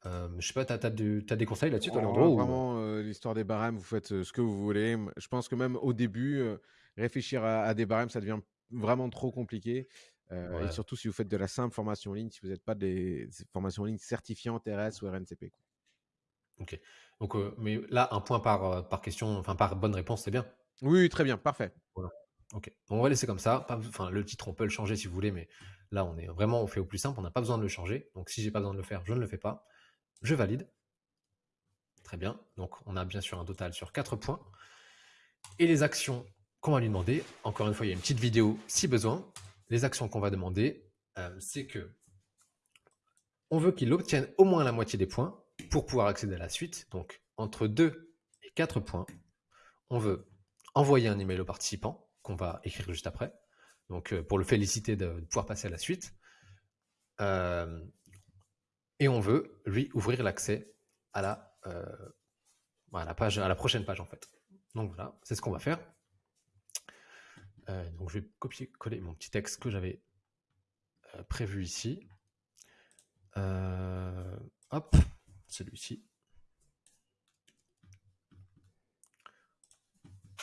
Euh, je sais pas, tu as, des conseils là-dessus, toi, oh, Vraiment, euh, l'histoire des barèmes, vous faites euh, ce que vous voulez. Je pense que même au début, réfléchir à, des barèmes, ça devient vraiment trop compliqué. Et surtout si vous faites de la simple formation en ligne, si vous n'êtes pas des, formations en ligne certifiantes RS ou RNCP. Ok. Donc, mais là, un point par, par question, enfin par bonne réponse, c'est bien? Oui, très bien, parfait. Voilà. Ok. On va laisser comme ça. Enfin, le titre, on peut le changer si vous voulez, mais là, on est vraiment, on fait au plus simple. On n'a pas besoin de le changer. Donc, si j'ai pas besoin de le faire, je ne le fais pas. Je valide. Très bien. Donc, on a bien sûr un total sur 4 points. Et les actions qu'on va lui demander, encore une fois, il y a une petite vidéo si besoin. Les actions qu'on va demander, euh, c'est que on veut qu'il obtienne au moins la moitié des points pour pouvoir accéder à la suite. Donc, entre 2 et 4 points, on veut envoyer un email au participant qu'on va écrire juste après. Donc, euh, pour le féliciter de, pouvoir passer à la suite. Euh, et on veut lui ouvrir l'accès à la, page, à la prochaine page en fait. Donc voilà, c'est ce qu'on va faire. Euh, donc je vais copier-coller mon petit texte que j'avais euh, prévu ici. hop, celui-ci.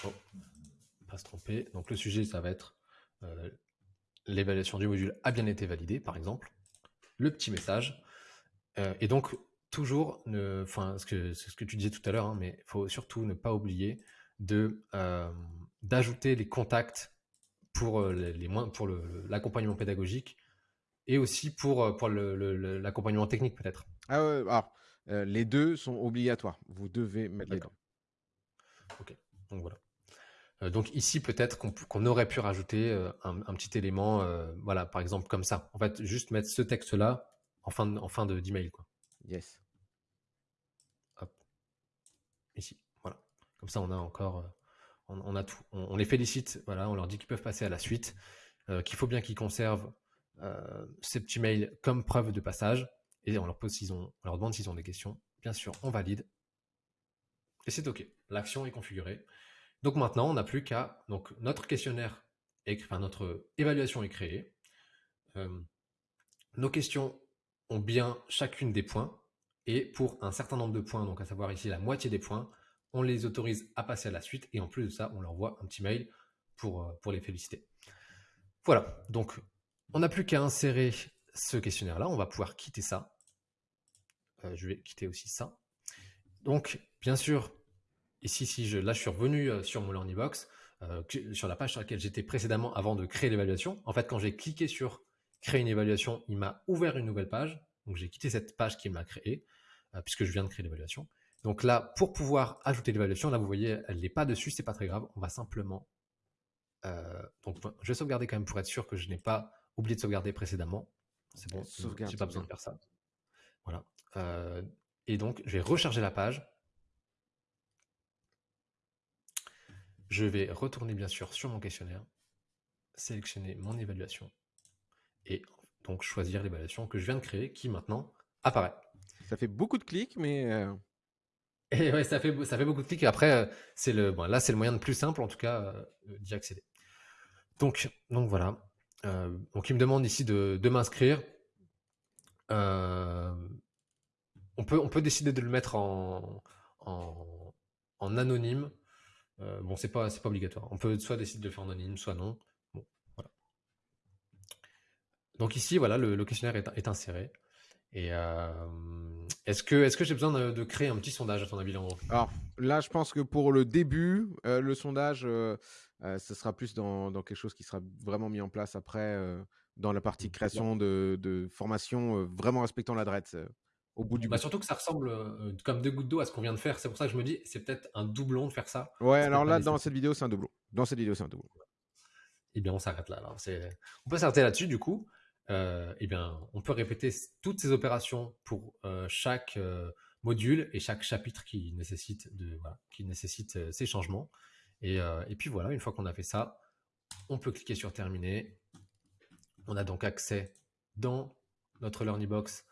Oh, pas se tromper. Donc le sujet, ça va être l'évaluation du module a bien été validée, par exemple. Le petit message. Euh, et donc, toujours, enfin, ce que, ce que tu disais tout à l'heure, hein, mais il faut surtout ne pas oublier euh, d'ajouter les contacts pour euh, les, moins pour l'accompagnement pédagogique et aussi pour pour l'accompagnement technique peut-être. Ah ouais, alors les deux sont obligatoires. Vous devez mettre les deux. Ok, donc voilà. donc ici peut-être qu'on aurait pu rajouter un, un, petit élément, voilà, par exemple comme ça. En fait, juste mettre ce texte-là en fin de, en fin de, d'email. Quoi. Yes. Hop. Ici. Voilà. Comme ça, on a encore, euh, on, les félicite. On leur dit qu'ils peuvent passer à la suite. Euh, qu'il faut bien qu'ils conservent euh, ces petits mails comme preuve de passage. Et on leur pose on leur demande s'ils ont des questions. Bien sûr, on valide. Et c'est OK. L'action est configurée. Donc maintenant, on n'a plus qu'à. Donc notre questionnaire, est, enfin notre évaluation est créée. nos questions ont bien chacune des points. Et pour un certain nombre de points, donc à savoir ici la moitié des points, on les autorise à passer à la suite. Et en plus de ça, on leur envoie un petit mail pour, euh, pour les féliciter. Voilà, donc on n'a plus qu'à insérer ce questionnaire-là. On va pouvoir quitter ça. Euh, je vais quitter aussi ça. Donc, bien sûr, ici, si je, là, je suis revenu euh, sur mon Learning Box, sur la page sur laquelle j'étais précédemment avant de créer l'évaluation. En fait, quand j'ai cliqué sur créer une évaluation, il m'a ouvert une nouvelle page. Donc j'ai quitté cette page qu'il m'a créée, euh, puisque je viens de créer l'évaluation. Donc là, pour pouvoir ajouter l'évaluation, là vous voyez, elle n'est pas dessus, c'est pas très grave. On va simplement. Euh, donc je vais sauvegarder quand même pour être sûr que je n'ai pas oublié de sauvegarder précédemment. C'est bon, j'ai pas besoin de faire ça. Voilà. Euh, et donc je vais recharger la page. Je vais retourner bien sûr sur mon questionnaire, sélectionner mon évaluation et donc choisir l'évaluation que je viens de créer qui maintenant apparaît. Ça fait beaucoup de clics, mais... Euh, et ouais, ça fait, ça fait beaucoup de clics. Après, c'est le, bon, là, c'est le moyen le plus simple, en tout cas, d'y accéder. Donc, donc voilà. donc il me demande ici de, de m'inscrire. on, peut, on peut décider de le mettre en, en, anonyme. bon, c'est pas, pas obligatoire. On peut soit décider de le faire en anonyme, soit non. Donc ici, voilà, le, questionnaire est, inséré. Et est-ce que, est que j'ai besoin de, créer un petit sondage à ton avis, Alors là, je pense que pour le début, euh, le sondage, euh, euh, ce sera plus dans, quelque chose qui sera vraiment mis en place après, dans la partie création de, formation, vraiment respectant l'adresse au bout du bah, Surtout que ça ressemble comme deux gouttes d'eau à ce qu'on vient de faire. C'est pour ça que je me dis, c'est peut-être un doublon de faire ça. Ouais, alors là, dans cette vidéo, c'est un doublon. Dans cette vidéo, c'est un doublon. Eh bien, on s'arrête là. On peut s'arrêter là-dessus, du coup. Euh, eh on peut répéter toutes ces opérations pour euh, chaque euh, module et chaque chapitre qui nécessite, de, qui nécessite ces changements. Et, et, puis voilà, une fois qu'on a fait ça, on peut cliquer sur terminer. On a donc accès dans notre Learning Box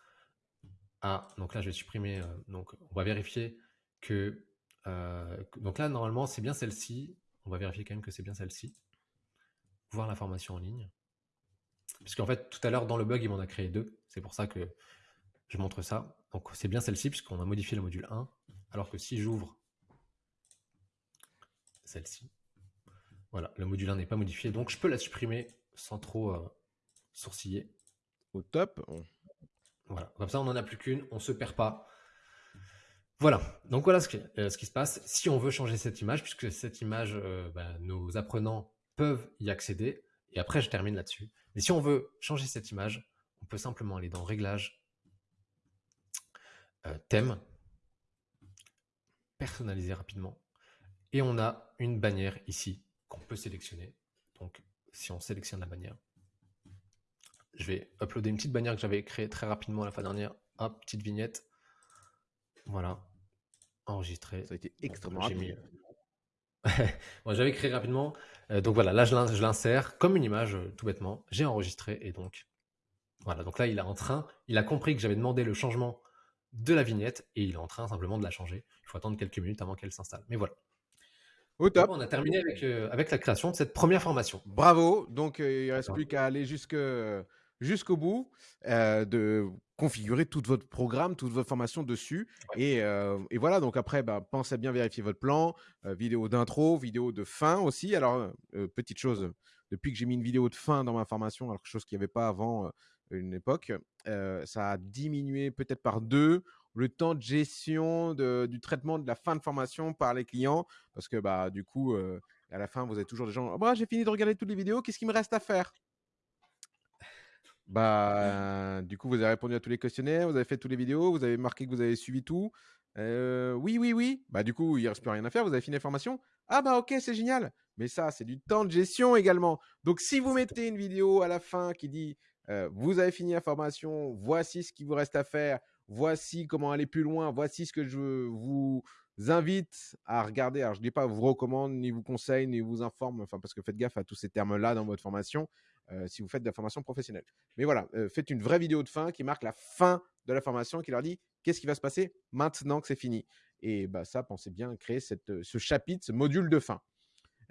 à, donc là je vais supprimer, donc on va vérifier que, donc là normalement c'est bien celle-ci, on va vérifier quand même que c'est bien celle-ci, voir la formation en ligne. Puisqu'en fait, tout à l'heure, dans le bug, il m'en a créé deux. C'est pour ça que je montre ça. Donc, c'est bien celle-ci, puisqu'on a modifié le module 1. Alors que si j'ouvre celle-ci, voilà, le module 1 n'est pas modifié. Donc, je peux la supprimer sans trop euh, sourciller. Au top. Voilà, comme ça, on n'en a plus qu'une, on ne se perd pas. Voilà, donc voilà euh, ce qui, se passe. Si on veut changer cette image, puisque cette image, euh, bah, nos apprenants peuvent y accéder, et après je termine là-dessus. Mais si on veut changer cette image, on peut simplement aller dans Réglages, euh, Thème, personnaliser rapidement. Et on a une bannière ici qu'on peut sélectionner. Donc si on sélectionne la bannière, je vais uploader une petite bannière que j'avais créée très rapidement la fois dernière. Hop, petite vignette. Voilà. Enregistré. Ça a été extrêmement rapide. J'avais créé rapidement. Euh, donc voilà, là je l'insère comme une image, euh, tout bêtement. J'ai enregistré et donc voilà. Donc là, il est en train, il a compris que j'avais demandé le changement de la vignette et il est en train simplement de la changer. Il faut attendre quelques minutes avant qu'elle s'installe. Mais voilà. Au top. on a terminé avec, euh, avec la création de cette première formation. Bravo. Donc il ne reste plus qu'à aller jusque jusqu'au bout, euh, de configurer tout votre programme, toute votre formation dessus. Euh, et, voilà, donc après, bah, pensez à bien vérifier votre plan, euh, vidéo d'intro, vidéo de fin aussi. Alors, petite chose, depuis que j'ai mis une vidéo de fin dans ma formation, alors chose qu'il n'y avait pas avant une époque, ça a diminué peut-être par deux le temps de gestion du traitement de la fin de formation par les clients, parce que bah, du coup, à la fin, vous avez toujours des gens, «Ah bah, j'ai fini de regarder toutes les vidéos, qu'est-ce qu'il me reste à faire? Bah, du coup, vous avez répondu à tous les questionnaires, vous avez fait toutes les vidéos, vous avez marqué que vous avez suivi tout. Euh, oui, oui, oui. Bah, du coup, il ne reste plus rien à faire. Vous avez fini la formation. Ah, bah, ok, c'est génial. Mais ça, c'est du temps de gestion également. Donc, si vous mettez une vidéo à la fin qui dit euh, vous avez fini la formation, voici ce qu'il vous reste à faire, voici comment aller plus loin, voici ce que je vous invite à regarder. Alors, je ne dis pas vous recommande, ni vous conseille, ni vous informe, enfin, parce que faites gaffe à tous ces termes-là dans votre formation. Euh, si vous faites de la formation professionnelle. Mais voilà, euh, faites une vraie vidéo de fin qui marque la fin de la formation, qui leur dit qu'est-ce qui va se passer maintenant que c'est fini? Et bah, ça, pensez bien créer cette, euh, ce chapitre, ce module de fin.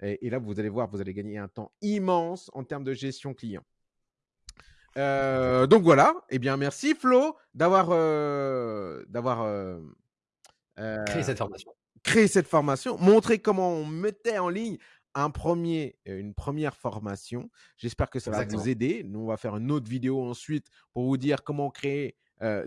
Et, là, vous allez voir, vous allez gagner un temps immense en termes de gestion client. donc voilà, eh bien merci Flo d'avoir d'avoir créé cette formation. Créé cette formation, montrer comment on mettait en ligne un premier, une première formation. J'espère que ça va vous aider. Nous, on va faire une autre vidéo ensuite pour vous dire comment créer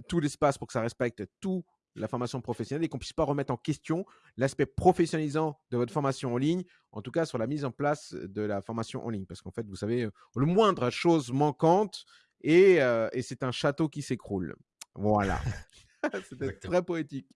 tout l'espace pour que ça respecte tout la formation professionnelle et qu'on puisse pas remettre en question l'aspect professionnalisant de votre formation en ligne, en tout cas sur la mise en place de la formation en ligne. Parce qu'en fait, vous savez, le moindre chose manquante et, et c'est un château qui s'écroule. Voilà. C'était très poétique.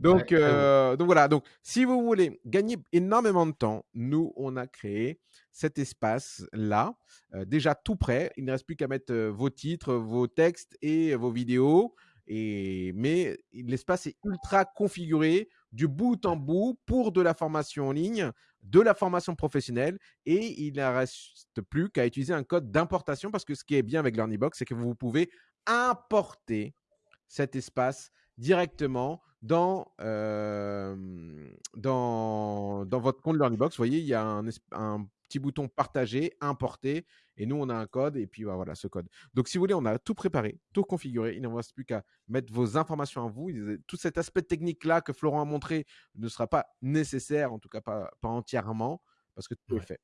Donc, euh, donc voilà. Donc, si vous voulez gagner énormément de temps, nous, on a créé cet espace-là, euh, déjà tout prêt. Il ne reste plus qu'à mettre euh, vos titres, vos textes et vos vidéos. Et, mais l'espace est ultra configuré du bout en bout pour de la formation en ligne, de la formation professionnelle et il ne reste plus qu'à utiliser un code d'importation parce que ce qui est bien avec LearnyBox, c'est que vous pouvez importer cet espace directement dans, dans, dans, votre compte LearnyBox. Vous voyez, il y a un, un petit bouton partager, importer, et nous, on a un code, et puis bah, voilà, ce code. Donc, si vous voulez, on a tout préparé, tout configuré. Il ne reste plus qu'à mettre vos informations à vous. Tout cet aspect technique-là que Florent a montré ne sera pas nécessaire, en tout cas pas, pas entièrement, parce que tout est fait.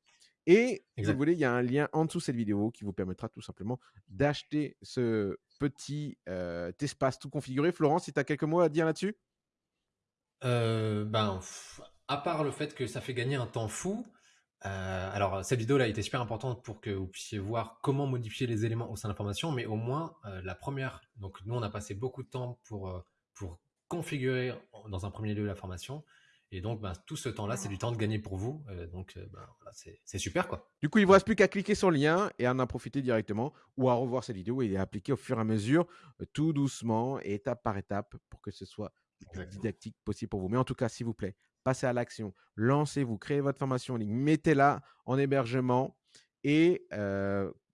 Et si vous voulez, il y a un lien en dessous de cette vidéo qui vous permettra tout simplement d'acheter ce petit euh, espace tout configuré. Florent, si tu as quelques mots à dire là-dessus? Euh, ben, à part le fait que ça fait gagner un temps fou, euh, alors cette vidéo là a été super importante pour que vous puissiez voir comment modifier les éléments au sein de l'information, mais au moins la première, donc nous on a passé beaucoup de temps pour, pour configurer dans un premier lieu la formation, et donc ben, tout ce temps là c'est du temps de gagner pour vous, donc ben, voilà, c'est super quoi. Du coup il ne vous reste plus qu'à cliquer sur le lien et à en profiter directement, ou à revoir cette vidéo et à appliquer au fur et à mesure, tout doucement, étape par étape, pour que ce soit didactique possible pour vous. Mais en tout cas, s'il vous plaît, passez à l'action, lancez-vous, créez votre formation en ligne, mettez-la en hébergement et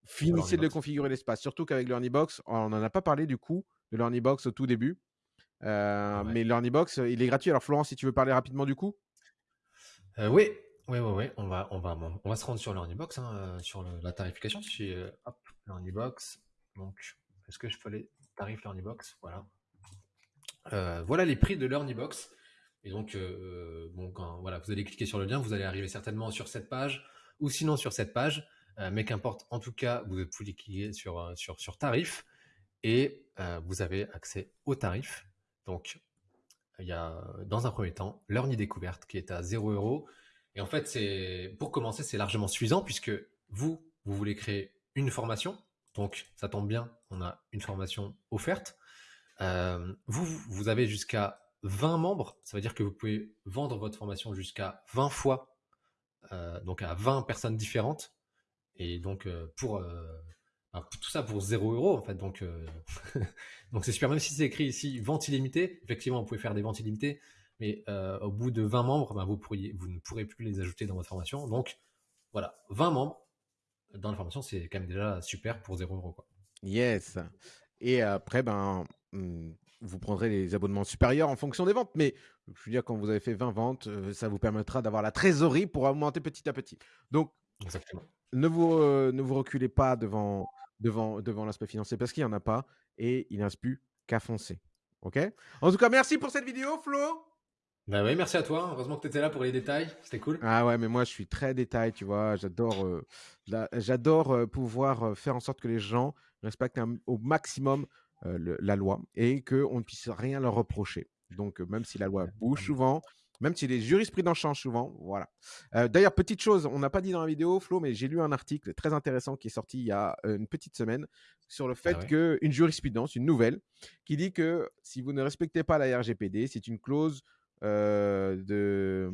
finissez de le configurer l'espace. Surtout qu'avec LearnyBox, on n'en a pas parlé du coup de LearnyBox au tout début. Mais LearnyBox, il est gratuit. Alors Florent, si tu veux parler rapidement du coup Oui, oui, oui, oui. On va, on va, on va se rendre sur LearnyBox, hein, sur la tarification. Si, hop, LearnyBox. Donc, est-ce que je peux aller tarif LearnyBox? Voilà. voilà les prix de LearnyBox. Et donc, euh, bon, quand voilà, vous allez cliquer sur le lien, vous allez arriver certainement sur cette page ou sinon sur cette page. Euh, mais qu'importe, en tout cas, vous pouvez cliquer sur, euh, sur, sur tarif et vous avez accès au tarif. Donc, il y a dans un premier temps l'heure découverte qui est à 0 euros. Et en fait, pour commencer, c'est largement suffisant puisque vous, vous voulez créer une formation. Donc, ça tombe bien, on a une formation offerte. vous, vous avez jusqu'à 20 membres, ça veut dire que vous pouvez vendre votre formation jusqu'à 20 fois, euh, donc à 20 personnes différentes. Et donc, euh, pour, euh, tout ça pour 0 euros, en fait. Donc, donc c'est super. Même si c'est écrit ici vente illimitée, effectivement, vous pouvez faire des ventes illimitées, mais au bout de 20 membres, ben, vous, pourriez, vous ne pourrez plus les ajouter dans votre formation. Donc, voilà, 20 membres dans la formation, c'est quand même déjà super pour 0 euros. Quoi. Yes. Et après, ben, hmm, vous prendrez les abonnements supérieurs en fonction des ventes. Mais je veux dire, quand vous avez fait 20 ventes, euh, ça vous permettra d'avoir la trésorerie pour augmenter petit à petit. Donc, Ne, vous, euh, ne vous reculez pas devant, devant, devant l'aspect financier parce qu'il n'y en a pas et il reste plus qu'à foncer. OK? En tout cas, merci pour cette vidéo, Flo. Bah oui, merci à toi. Heureusement que tu étais là pour les détails. C'était cool. Ah ouais, mais moi, je suis très détail, tu vois. J'adore euh, j'adore pouvoir faire en sorte que les gens respectent au maximum euh, la loi et qu'on ne puisse rien leur reprocher. Donc, euh, même si la loi bouge souvent, même si les jurisprudences changent souvent, voilà. Euh, d'ailleurs, petite chose, on n'a pas dit dans la vidéo, Flo, mais j'ai lu un article très intéressant qui est sorti il y a une petite semaine sur le fait ah qu'une jurisprudence, une nouvelle, qui dit que si vous ne respectez pas la RGPD, c'est une clause de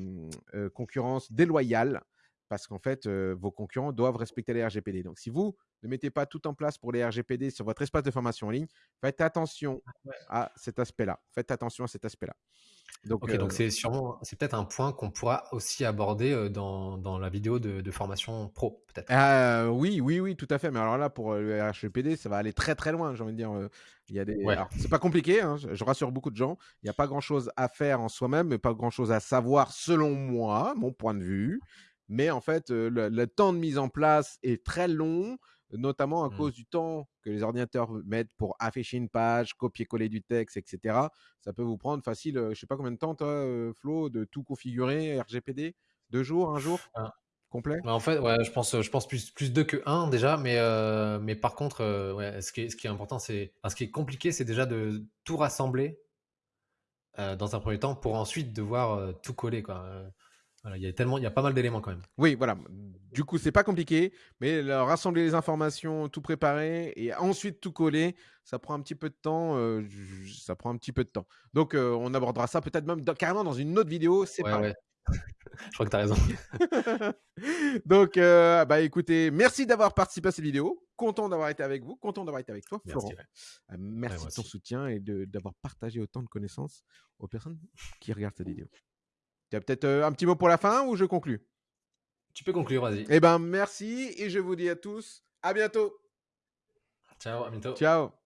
concurrence déloyale parce qu'en fait, vos concurrents doivent respecter les RGPD. Donc, si vous ne mettez pas tout en place pour les RGPD sur votre espace de formation en ligne, faites attention à cet aspect-là. Faites attention à cet aspect-là. Donc, donc c'est sûrement, c'est peut-être un point qu'on pourra aussi aborder dans, dans la vidéo de, formation pro, peut-être. Ah, oui, oui, oui, tout à fait. Mais alors là, pour le RGPD, ça va aller très très loin. J'ai envie de dire, il y a des. c'est pas compliqué. Hein, je rassure beaucoup de gens. Il n'y a pas grand-chose à faire en soi-même, mais pas grand-chose à savoir selon moi, mon point de vue. Mais en fait, le, temps de mise en place est très long, notamment à mmh. cause du temps que les ordinateurs mettent pour afficher une page, copier-coller du texte, etc. Ça peut vous prendre facile, je sais pas combien de temps, toi, Flo, de tout configurer, RGPD Deux jours, un jour? Ah. Complet? Bah, En fait, ouais, je pense, je pense plus, plus deux que un déjà, mais, mais par contre, ouais, ce, qui est, ce qui est important, c'est. ce qui est compliqué, c'est déjà de tout rassembler dans un premier temps pour ensuite devoir tout coller. Quoi il y a tellement, il y a pas mal d'éléments quand même. Oui, voilà. Du coup, c'est pas compliqué, mais rassembler les informations, tout préparer et ensuite tout coller, ça prend un petit peu de temps. Euh, ça prend un petit peu de temps. Donc, euh, on abordera ça peut-être même carrément dans une autre vidéo. C'est ouais, Je crois que tu as raison. Donc, euh, bah écoutez, merci d'avoir participé à cette vidéo. Content d'avoir été avec vous, content d'avoir été avec toi, Florent. Merci, ouais. Merci moi de ton aussi. soutien et d'avoir partagé autant de connaissances aux personnes qui regardent cette vidéo. Tu as peut-être euh, un petit mot pour la fin ou je conclus Tu peux conclure, vas-y. Eh ben, merci et je vous dis à tous à bientôt. Ciao, à bientôt. Ciao